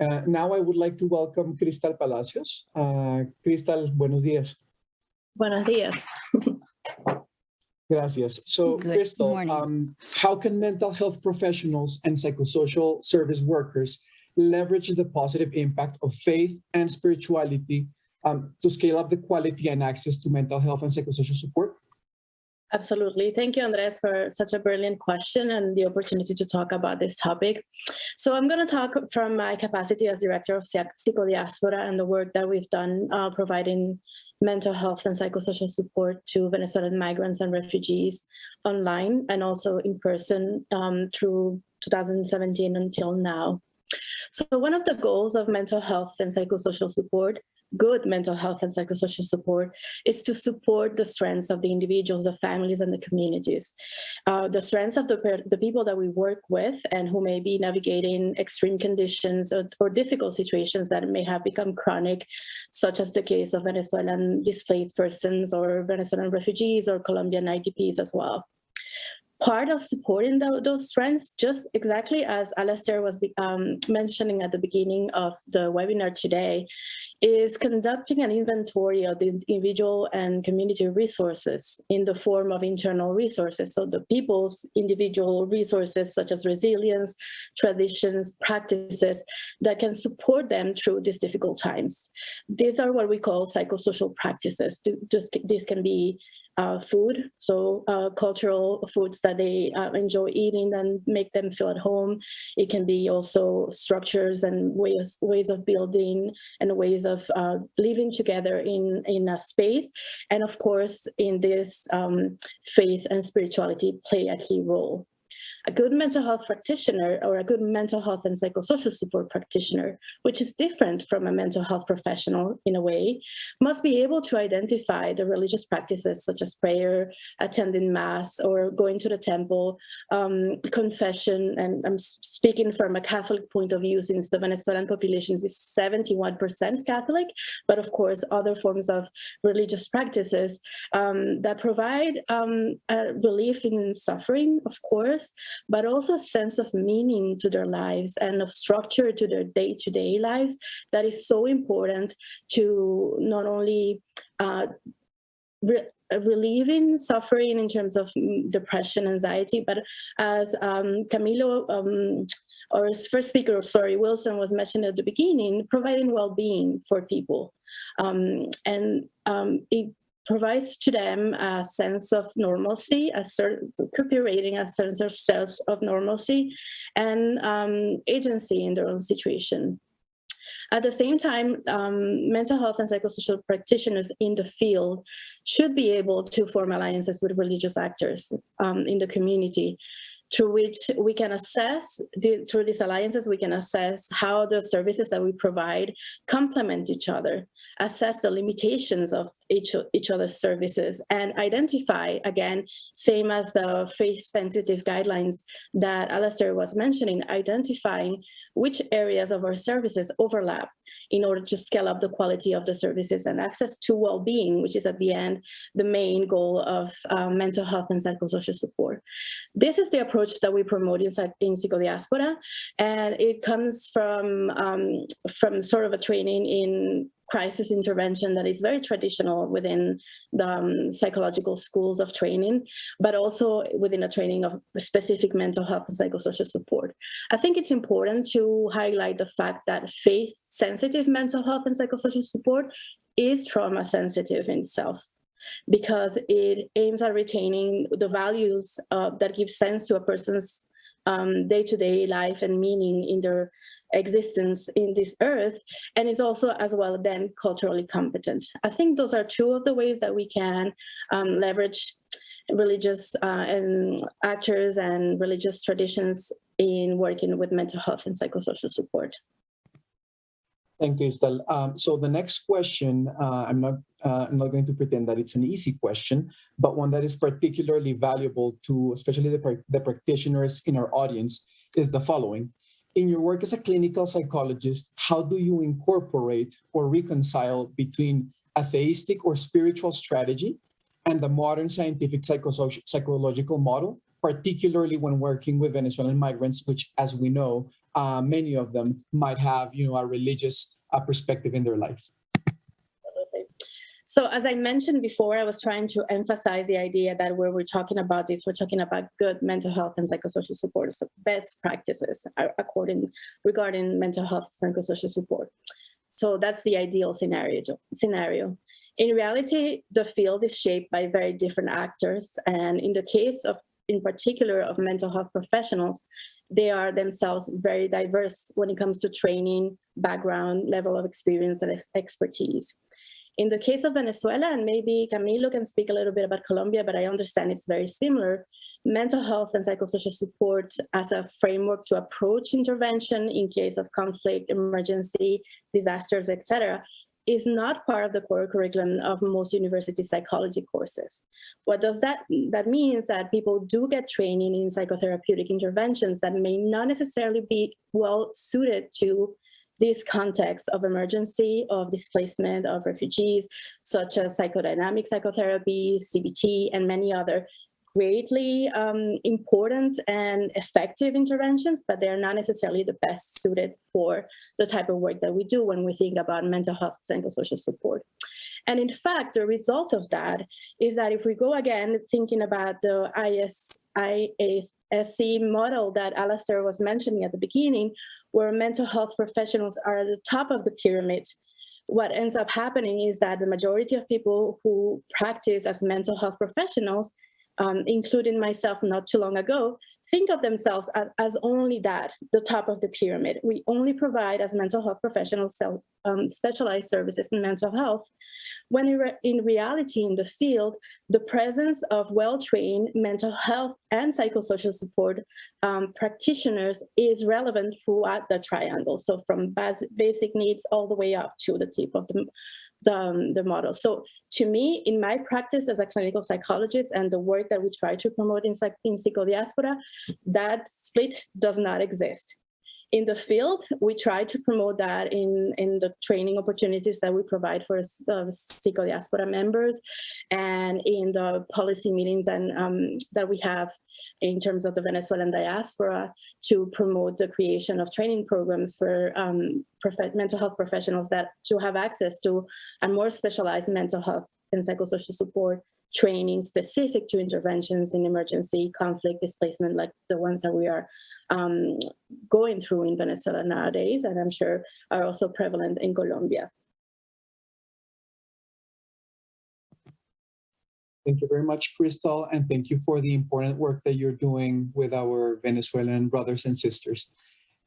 Uh, now I would like to welcome Crystal Palacios. Uh, Cristal, buenos días. Buenos días. Gracias. So, Good Crystal, um, how can mental health professionals and psychosocial service workers leverage the positive impact of faith and spirituality um, to scale up the quality and access to mental health and psychosocial support? Absolutely. Thank you, Andres, for such a brilliant question and the opportunity to talk about this topic. So I'm going to talk from my capacity as Director of Psych- Psico Diaspora and the work that we've done uh, providing mental health and psychosocial support to Venezuelan migrants and refugees online and also in person um, through 2017 until now. So one of the goals of mental health and psychosocial support, good mental health and psychosocial support, is to support the strengths of the individuals, the families, and the communities. Uh, the strengths of the, the people that we work with and who may be navigating extreme conditions or, or difficult situations that may have become chronic, such as the case of Venezuelan displaced persons or Venezuelan refugees or Colombian IDPs as well part of supporting tho- those strengths, just exactly as Alastair was um, mentioning at the beginning of the webinar today, is conducting an inventory of the individual and community resources in the form of internal resources. So the people's individual resources such as resilience, traditions, practices that can support them through these difficult times. These are what we call psychosocial practices. This can be uh, food, so uh, cultural foods that they uh, enjoy eating and make them feel at home. It can be also structures and ways ways of building and ways of uh, living together in in a space, and of course, in this um, faith and spirituality play a key role. A good mental health practitioner or a good mental health and psychosocial support practitioner, which is different from a mental health professional in a way, must be able to identify the religious practices such as prayer, attending mass, or going to the temple, um, confession, and I'm speaking from a Catholic point of view since the Venezuelan population is 71% Catholic, but of course other forms of religious practices um, that provide um, a relief in suffering, of course, but also a sense of meaning to their lives and of structure to their day-to-day lives that is so important to not only uh, re- relieving suffering in terms of mm, depression, anxiety, but as um, Camilo um, or first speaker, sorry, Wilson was mentioned at the beginning, providing well-being for people. Um, and um, it provides to them a sense of normalcy, a certain recuperating a sense of sense of normalcy and um, agency in their own situation. At the same time, um, mental health and psychosocial practitioners in the field should be able to form alliances with religious actors um, in the community through which we can assess, the, through these alliances, we can assess how the services that we provide complement each other, assess the limitations of each, each other's services, and identify, again, same as the faith-sensitive guidelines that Alastair was mentioning, identifying which areas of our services overlap in order to scale up the quality of the services and access to well-being, which is at the end the main goal of um, mental health and psychosocial support. This is the approach that we promote in, psych- in Psico Diaspora, and it comes from, um, from sort of a training in crisis intervention that is very traditional within the um, psychological schools of training, but also within a training of specific mental health and psychosocial support. I think it's important to highlight the fact that faith-sensitive mental health and psychosocial support is trauma sensitive in itself because it aims at retaining the values uh, that give sense to a person's um, day-to-day life and meaning in their existence in this earth and is also as well then culturally competent. I think those are two of the ways that we can um, leverage religious uh, and actors and religious traditions in working with mental health and psychosocial support. Thank you, Estelle. Um, so the next question, uh, I'm not, uh, I'm not going to pretend that it's an easy question, but one that is particularly valuable to especially the, the practitioners in our audience is the following. In your work as a clinical psychologist, how do you incorporate or reconcile between atheistic or spiritual strategy and the modern scientific psychological model, particularly when working with Venezuelan migrants, which, as we know, uh, many of them might have, you know, a religious uh, perspective in their lives. So as I mentioned before, I was trying to emphasize the idea that where we're talking about this, we're talking about good mental health and psychosocial support, so best practices according regarding mental health and psychosocial support. So that's the ideal scenario. Scenario. In reality, the field is shaped by very different actors, and in the case of, in particular, of mental health professionals, they are themselves very diverse when it comes to training, background, level of experience, and expertise. In the case of Venezuela, and maybe Camilo can speak a little bit about Colombia, but I understand it's very similar, mental health and psychosocial support as a framework to approach intervention in case of conflict, emergency, disasters, etc., is not part of the core curriculum of most university psychology courses. What does that that means that people do get training in psychotherapeutic interventions that may not necessarily be well suited to this context of emergency, of displacement, of refugees, such as psychodynamic psychotherapy, CBT, and many other greatly um, important and effective interventions, but they're not necessarily the best suited for the type of work that we do when we think about mental health and psychosocial support. And in fact, the result of that is that if we go again thinking about the IS, IASC model that Alastair was mentioning at the beginning, where mental health professionals are at the top of the pyramid, what ends up happening is that the majority of people who practice as mental health professionals um, including myself not too long ago, think of themselves as, as, only that, the top of the pyramid. We only provide as mental health professionals self, um, specialized services in mental health, when in, re in, reality in the field, the presence of well-trained mental health and psychosocial support um, practitioners is relevant throughout the triangle. So from bas basic needs all the way up to the tip of the, the, the model. So to me, in my practice as a clinical psychologist and the work that we try to promote in, in Psico Diaspora, that split does not exist. In the field, we try to promote that in, in the training opportunities that we provide for uh, Psico Diaspora members and in the policy meetings and um, that we have in terms of the Venezuelan diaspora to promote the creation of training programs for um, mental health professionals that to have access to a more specialized mental health and psychosocial support training specific to interventions in emergency conflict displacement like the ones that we are um, going through in Venezuela nowadays and I'm sure are also prevalent in Colombia. Thank you very much, Crystal, and thank you for the important work that you're doing with our Venezuelan brothers and sisters.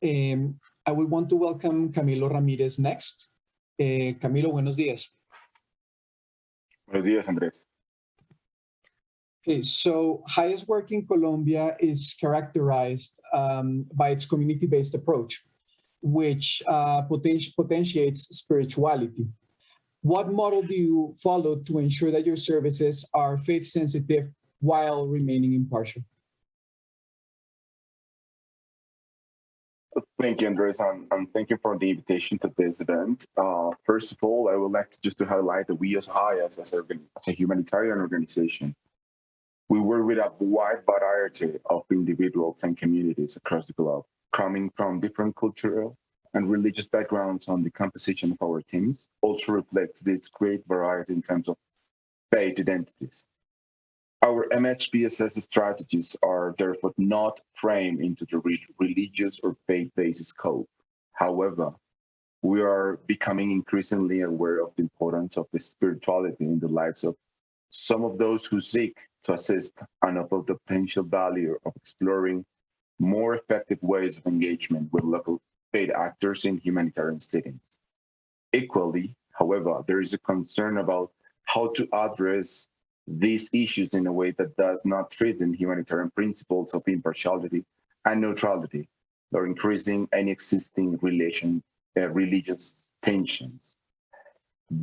Um, I would want to welcome Camilo Ramirez next. Uh, Camilo, buenos días. Buenos días, Andrés. Okay, so HIAS work in Colombia is characterized um, by its community-based approach, which uh, poten potentiates spirituality. What model do you follow to ensure that your services are faith sensitive while remaining impartial? Thank you, Andres, and, and, thank you for the invitation to this event. Uh, first of all, I would like to just to highlight that we as HIAS, as as a humanitarian organization, we work with a wide variety of individuals and communities across the globe, coming from different cultural and religious backgrounds on the composition of our teams also reflects this great variety in terms of faith identities. Our MHPSS strategies are therefore not framed into the re religious or faith-based scope. However, we are becoming increasingly aware of the importance of the spirituality in the lives of some of those who seek to assist and of the potential value of exploring more effective ways of engagement with local paid actors in humanitarian settings. Equally, however, there is a concern about how to address these issues in a way that does not threaten humanitarian principles of impartiality and neutrality, or increasing any existing relation uh, religious tensions.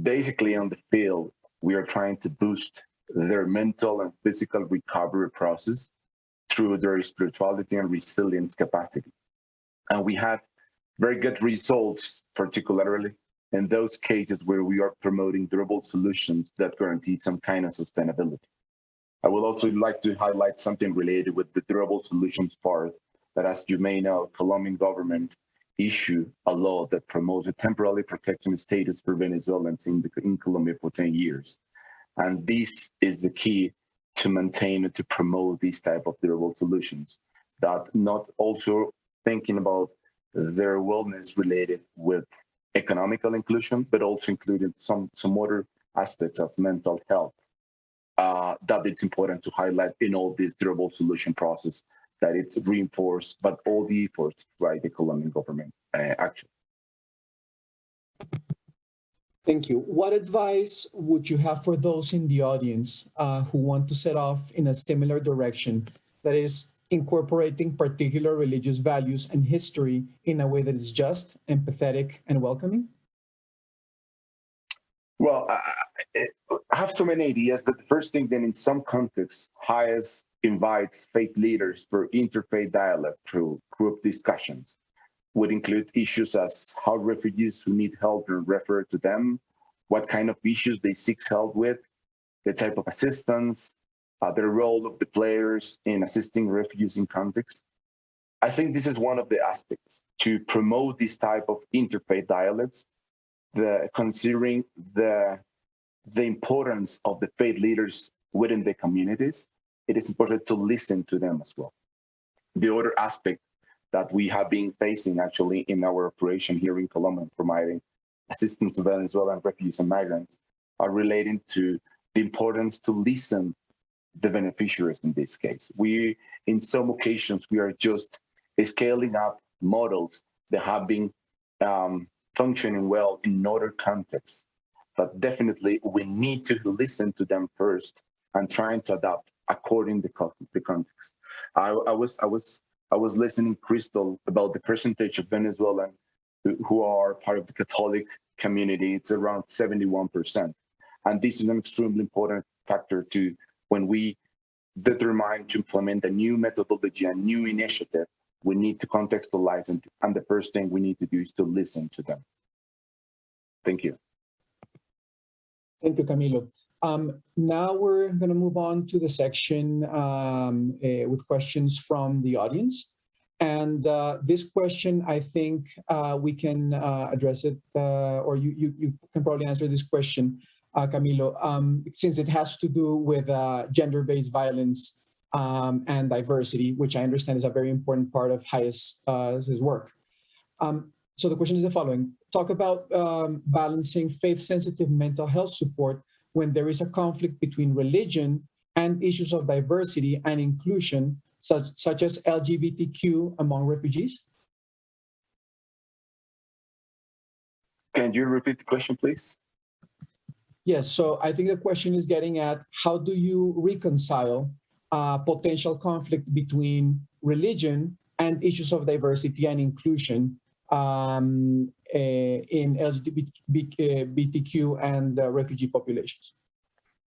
Basically, on the field, we are trying to boost their mental and physical recovery process through their spirituality and resilience capacity. And we have very good results, particularly in those cases where we are promoting durable solutions that guarantee some kind of sustainability. I would also like to highlight something related with the durable solutions part that as you may know, Colombian government issued a law that promotes a temporary protection status for Venezuelans in, the, in Colombia for 10 years. And this is the key to maintain and to promote these type of durable solutions that not also thinking about their wellness related with economical inclusion, but also including some, some other aspects of mental health uh, that it's important to highlight in all this durable solution process that it's reinforced, but all the efforts by the Colombian government uh, actually. Thank you. What advice would you have for those in the audience uh, who want to set off in a similar direction, that is incorporating particular religious values and history in a way that is just, empathetic, and welcoming? Well, I, I have so many ideas, but the first thing then in some contexts, HIAS invites faith leaders for interfaith dialogue through group discussions would include issues as how refugees who need help are referred to them, what kind of issues they seek help with, the type of assistance, uh, the role of the players in assisting refugees in context. I think this is one of the aspects to promote this type of interfaith dialogues, the considering the the importance of the faith leaders within the communities, it is important to listen to them as well. The other aspect that we have been facing actually in our operation here in Colombia, providing assistance to Venezuelan refugees and migrants, are relating to the importance to listen the beneficiaries in this case. We, in some occasions, we are just scaling up models that have been um, functioning well in other contexts but definitely we need to listen to them first and trying to adapt according to the context. I, I was I was I was listening Crystal about the percentage of Venezuelan who, are part of the Catholic community. It's around 71%. And this is an extremely important factor to when we determine to implement a new methodology, a new initiative, we need to contextualize and, and the first thing we need to do is to listen to them. Thank you. Thank you, Camilo. Um, now we're going to move on to the section um, uh, with questions from the audience. And uh, this question, I think uh, we can uh, address it, uh, or you, you, you, can probably answer this question, uh, Camilo, um, since it has to do with gender-based violence um, and diversity, which I understand is a very important part of HIAS' work. Um, so the question is the following. Talk about um, balancing faith-sensitive mental health support when there is a conflict between religion and issues of diversity and inclusion, such, such as LGBTQ among refugees? Can you repeat the question, please? Yes, so I think the question is getting at how do you reconcile uh, potential conflict between religion and issues of diversity and inclusion um, in LGBTQ and uh, refugee populations.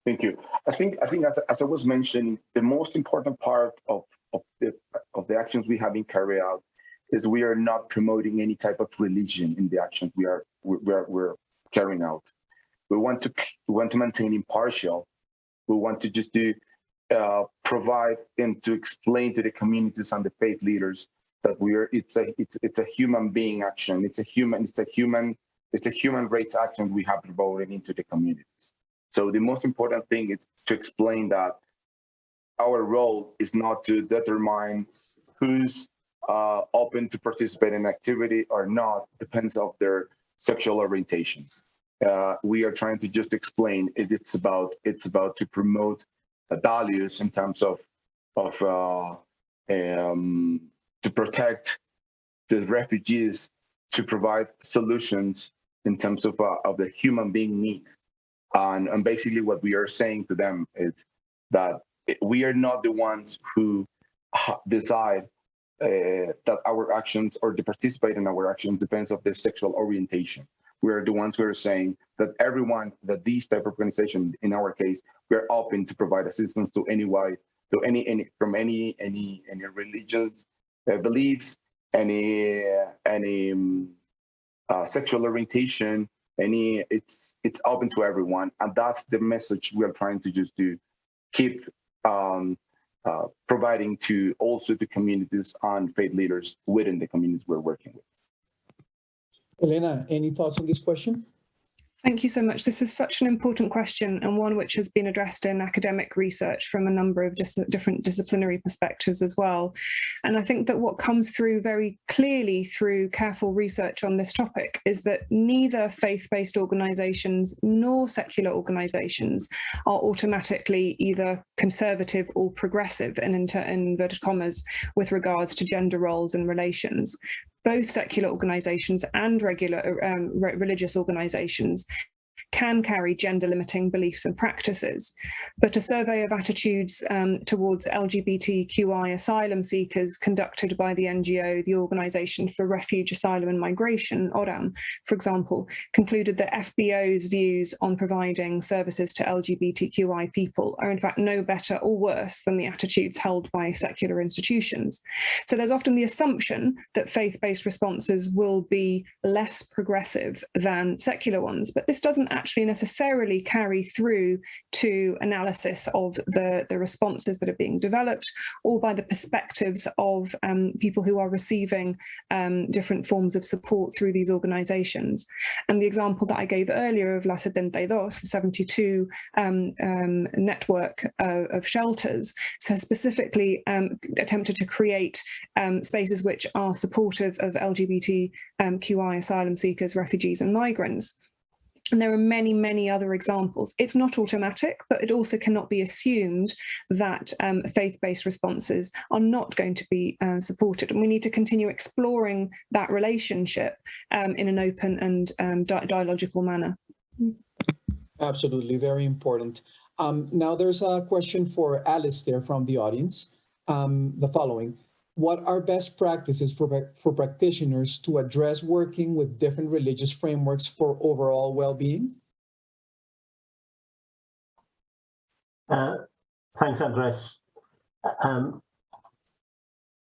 Thank you. I think I think as, as I was mentioning, the most important part of of the of the actions we have been carried out is we are not promoting any type of religion in the actions we are we're, we're carrying out. We want to we want to maintain impartial. We want to just do uh, provide and to explain to the communities and the faith leaders that we are it's a it's it's a human being action. It's a human it's a human it's a human rights action we have promoted into the communities. So the most important thing is to explain that our role is not to determine who's uh, open to participate in activity or not depends of their sexual orientation. Uh, we are trying to just explain it, it's about it's about to promote values in terms of of uh, um, to protect the refugees, to provide solutions in terms of, uh, of the human being needs. And, and basically what we are saying to them is that we are not the ones who decide uh, that our actions or to participate in our actions depends of their sexual orientation. We are the ones who are saying that everyone, that these type of organization, in our case, we are open to provide assistance to any white, to any, any from any any any religious uh, beliefs, any any um, uh, sexual orientation, any it's it's open to everyone, and that's the message we are trying to just do, keep um, uh, providing to also to communities and faith leaders within the communities we're working with. Elena, any thoughts on this question? Thank you so much. This is such an important question and one which has been addressed in academic research from a number of dis different disciplinary perspectives as well. And I think that what comes through very clearly through careful research on this topic is that neither faith-based organisations nor secular organisations are automatically either conservative or progressive in, in inverted commas with regards to gender roles and relations both secular organisations and regular um, re religious organisations can carry gender limiting beliefs and practices. But a survey of attitudes um, towards LGBTQI asylum seekers conducted by the NGO, the Organisation for Refuge, Asylum and Migration, ORAM, for example, concluded that FBO's views on providing services to LGBTQI people are in fact no better or worse than the attitudes held by secular institutions. So there's often the assumption that faith-based responses will be less progressive than secular ones, but this doesn't actually necessarily carry through to analysis of the, the responses that are being developed or by the perspectives of um, people who are receiving um, different forms of support through these organizations. And the example that I gave earlier of La 72, the 72 um, um, network uh, of shelters, has specifically um, attempted to create um, spaces which are supportive of LGBTQI asylum seekers, refugees and migrants. And there are many, many other examples. It's not automatic, but it also cannot be assumed that um, faith-based responses are not going to be uh, supported. And we need to continue exploring that relationship um, in an open and um, di dialogical manner. Absolutely, very important. Um, now there's a question for Alastair from the audience. Um, the following what are best practices for, for practitioners to address working with different religious frameworks for overall well-being? Uh, thanks, Andres. Um,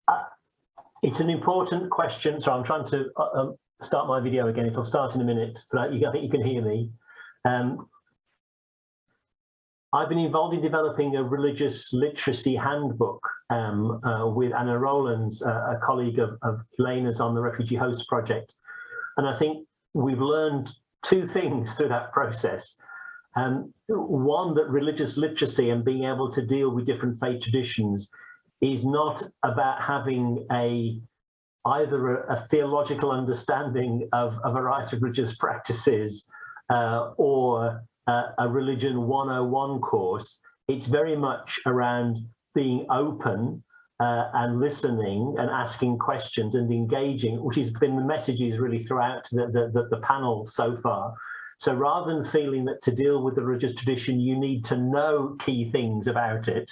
uh, it's an important question, so I'm trying to uh, um, start my video again. It'll start in a minute, but you, I think you can hear me. Um, I've been involved in developing a religious literacy handbook um, uh, with Anna Rowlands, uh, a colleague of, of on the Refugee Host Project. And I think we've learned two things through that process. Um, one, that religious literacy and being able to deal with different faith traditions is not about having a either a, a theological understanding of a variety of religious practices uh, or uh, a religion 101 course, it's very much around being open uh, and listening and asking questions and engaging, which has been the messages really throughout the, the, the, panel so far. So rather than feeling that to deal with the religious tradition, you need to know key things about it,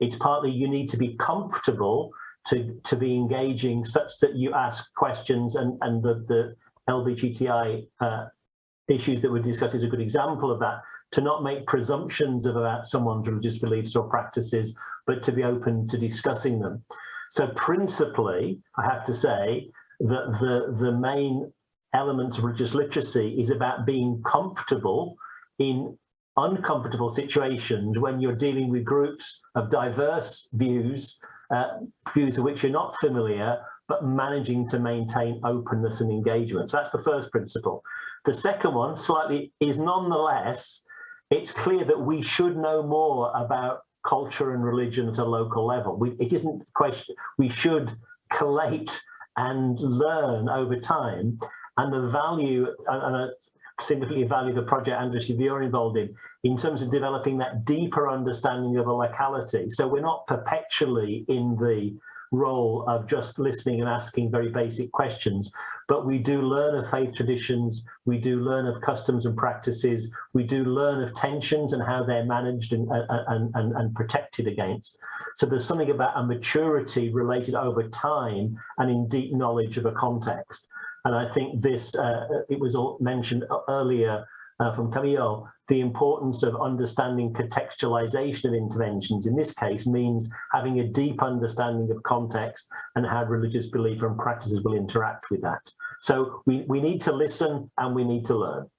it's partly you need to be comfortable to, to be engaging such that you ask questions and, and the, the LBGTI uh, issues that we discussed is a good example of that, to not make presumptions about someone's religious beliefs or practices, but to be open to discussing them. So principally, I have to say that the, the main elements of religious literacy is about being comfortable in uncomfortable situations when you're dealing with groups of diverse views, uh, views of which you're not familiar, but managing to maintain openness and engagement. So that's the first principle. The second one, slightly, is nonetheless, it's clear that we should know more about culture and religion at a local level. We, it isn't a question, we should collate and learn over time. And the value, and I significantly value the project Andres, you're involved in, in terms of developing that deeper understanding of a locality. So we're not perpetually in the role of just listening and asking very basic questions, but we do learn of faith traditions, we do learn of customs and practices, we do learn of tensions and how they're managed and, and, and, and protected against. So there's something about a maturity related over time and in deep knowledge of a context. And I think this, uh, it was mentioned earlier uh, from Camilo, the importance of understanding contextualization of interventions in this case means having a deep understanding of context and how religious belief and practices will interact with that. So we, we need to listen and we need to learn.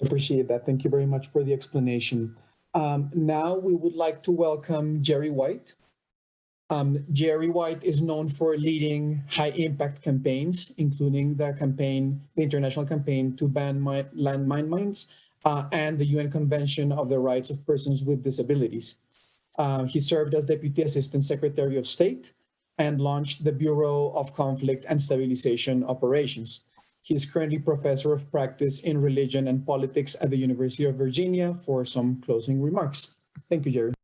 Appreciate that. Thank you very much for the explanation. Um, now we would like to welcome Jerry White. Um, Jerry White is known for leading high impact campaigns, including the campaign, the international campaign to ban landmine mines uh, and the UN Convention of the Rights of Persons with Disabilities. Uh, he served as Deputy Assistant Secretary of State and launched the Bureau of Conflict and Stabilization Operations. He is currently Professor of Practice in Religion and Politics at the University of Virginia for some closing remarks. Thank you, Jerry.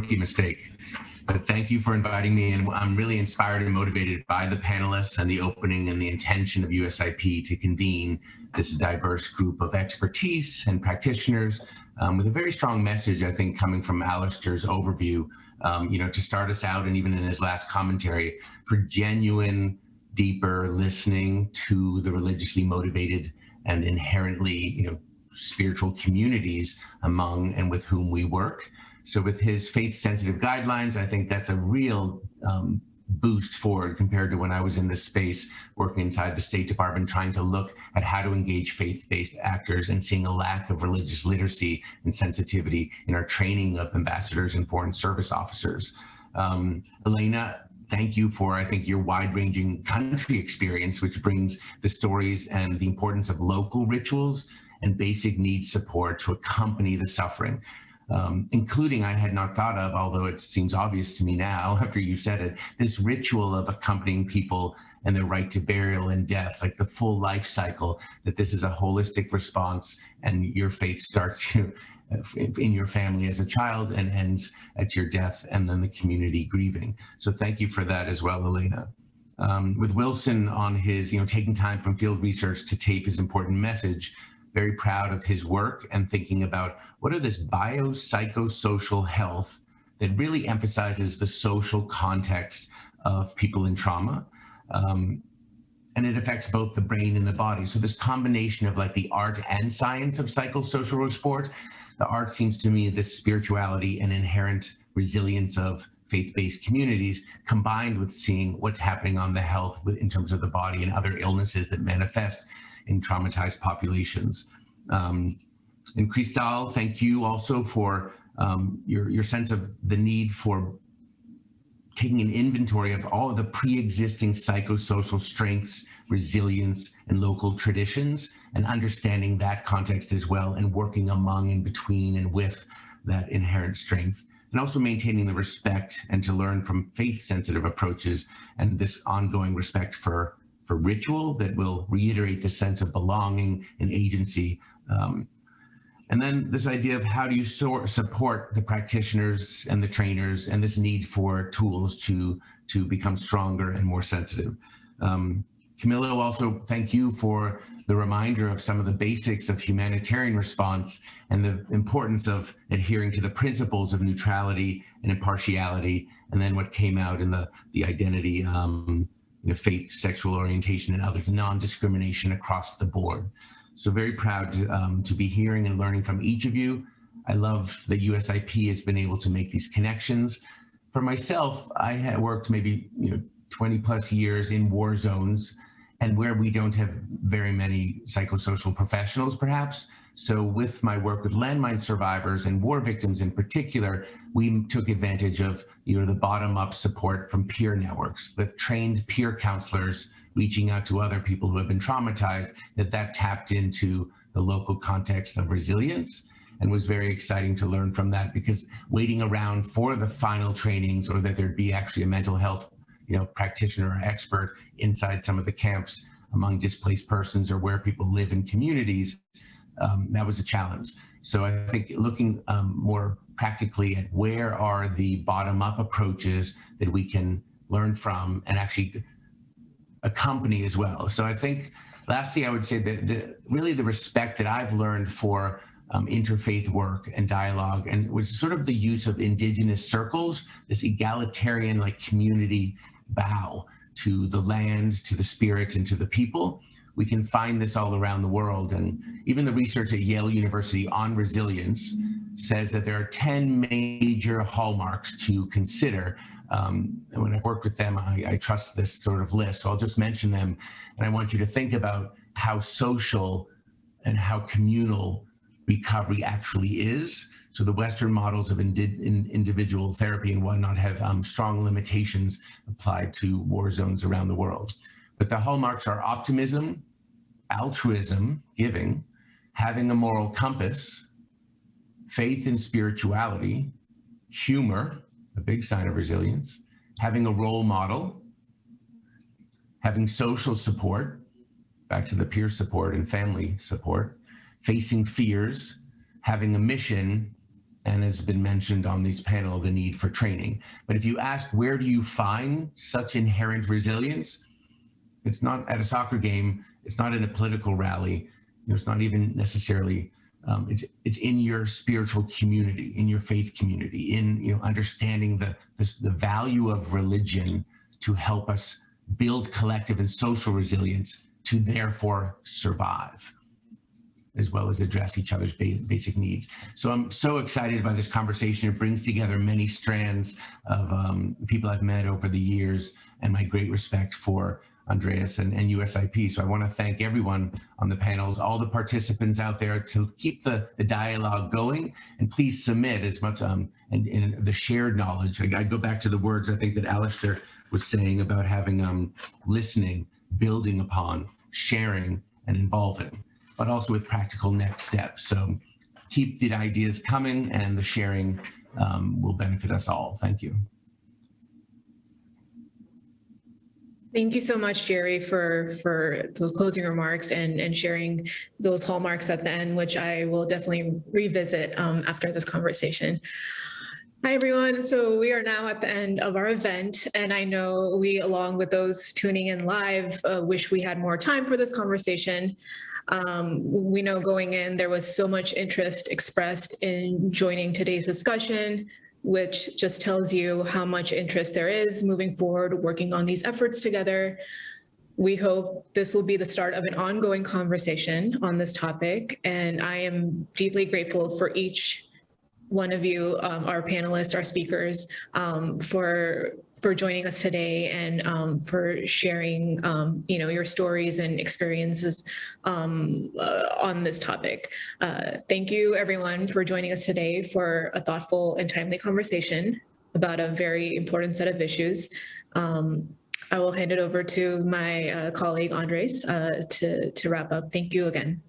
Rookie mistake. But thank you for inviting me, and I'm really inspired and motivated by the panelists and the opening and the intention of USIP to convene this diverse group of expertise and practitioners um, with a very strong message, I think, coming from Alastair's overview, um, you know, to start us out and even in his last commentary for genuine, deeper listening to the religiously motivated and inherently, you know, spiritual communities among and with whom we work. So with his faith sensitive guidelines, I think that's a real um, boost forward compared to when I was in this space working inside the State Department, trying to look at how to engage faith-based actors and seeing a lack of religious literacy and sensitivity in our training of ambassadors and foreign service officers. Um, Elena, thank you for, I think, your wide-ranging country experience, which brings the stories and the importance of local rituals and basic needs support to accompany the suffering um, including I had not thought of, although it seems obvious to me now after you said it, this ritual of accompanying people and their right to burial and death, like the full life cycle, that this is a holistic response and your faith starts you in your family as a child and ends at your death and then the community grieving. So thank you for that as well, Elena. Um, with Wilson on his, you know, taking time from field research to tape his important message, very proud of his work and thinking about what are this biopsychosocial health that really emphasizes the social context of people in trauma. Um, and it affects both the brain and the body. So this combination of like the art and science of psychosocial sport, the art seems to me this spirituality and inherent resilience of faith-based communities combined with seeing what's happening on the health in terms of the body and other illnesses that manifest in traumatized populations. Um, and Cristal, thank you also for um, your, your sense of the need for taking an inventory of all of the pre-existing psychosocial strengths, resilience, and local traditions, and understanding that context as well, and working among and between and with that inherent strength, and also maintaining the respect and to learn from faith-sensitive approaches and this ongoing respect for for ritual that will reiterate the sense of belonging and agency. Um, and then this idea of how do you so support the practitioners and the trainers and this need for tools to, to become stronger and more sensitive. Um, Camilo, also thank you for the reminder of some of the basics of humanitarian response and the importance of adhering to the principles of neutrality and impartiality, and then what came out in the, the identity um, you know, faith, sexual orientation, and other non-discrimination across the board. So very proud to, um, to be hearing and learning from each of you. I love that USIP has been able to make these connections. For myself, I had worked maybe you know 20 plus years in war zones and where we don't have very many psychosocial professionals perhaps, so with my work with landmine survivors and war victims in particular, we took advantage of you know, the bottom-up support from peer networks with trained peer counselors reaching out to other people who have been traumatized, that that tapped into the local context of resilience and was very exciting to learn from that because waiting around for the final trainings or that there'd be actually a mental health you know, practitioner or expert inside some of the camps among displaced persons or where people live in communities um, that was a challenge. So I think looking um, more practically at where are the bottom up approaches that we can learn from, and actually accompany as well. So I think lastly, I would say that the, really the respect that I've learned for um, interfaith work and dialogue and was sort of the use of indigenous circles, this egalitarian like community bow to the land, to the spirit, and to the people. We can find this all around the world. And even the research at Yale University on resilience says that there are 10 major hallmarks to consider. Um, and when I've worked with them, I, I trust this sort of list. So I'll just mention them. And I want you to think about how social and how communal recovery actually is. So the Western models of indi in individual therapy and whatnot have um, strong limitations applied to war zones around the world. But the hallmarks are optimism, altruism, giving, having a moral compass, faith and spirituality, humor, a big sign of resilience, having a role model, having social support, back to the peer support and family support, facing fears, having a mission, and has been mentioned on this panel, the need for training. But if you ask, where do you find such inherent resilience? It's not at a soccer game, it's not in a political rally, you know, it's not even necessarily, um, it's, it's in your spiritual community, in your faith community, in you know, understanding the, the, the value of religion to help us build collective and social resilience to therefore survive as well as address each other's ba basic needs. So I'm so excited by this conversation. It brings together many strands of um, people I've met over the years and my great respect for Andreas and, and USIP. So I want to thank everyone on the panels, all the participants out there to keep the, the dialogue going and please submit as much um, and, and the shared knowledge. I, I go back to the words I think that Alastair was saying about having um, listening, building upon, sharing, and involving but also with practical next steps. So keep the ideas coming and the sharing um, will benefit us all. Thank you. Thank you so much, Jerry, for, for those closing remarks and, and sharing those hallmarks at the end, which I will definitely revisit um, after this conversation. Hi, everyone. So we are now at the end of our event, and I know we, along with those tuning in live, uh, wish we had more time for this conversation. Um, we know going in, there was so much interest expressed in joining today's discussion, which just tells you how much interest there is moving forward, working on these efforts together. We hope this will be the start of an ongoing conversation on this topic, and I am deeply grateful for each one of you, um, our panelists, our speakers, um, for for joining us today and um, for sharing, um, you know, your stories and experiences um, uh, on this topic. Uh, thank you, everyone, for joining us today for a thoughtful and timely conversation about a very important set of issues. Um, I will hand it over to my uh, colleague, Andres, uh, to, to wrap up. Thank you again.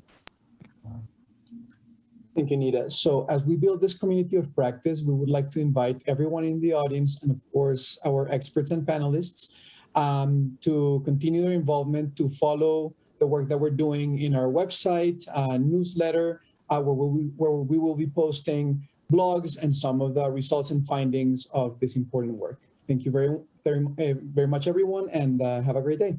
Thank you, Nita. So as we build this community of practice, we would like to invite everyone in the audience and of course our experts and panelists um, to continue their involvement, to follow the work that we're doing in our website, uh, newsletter, uh, where, we, where we will be posting blogs and some of the results and findings of this important work. Thank you very, very, very much, everyone, and uh, have a great day.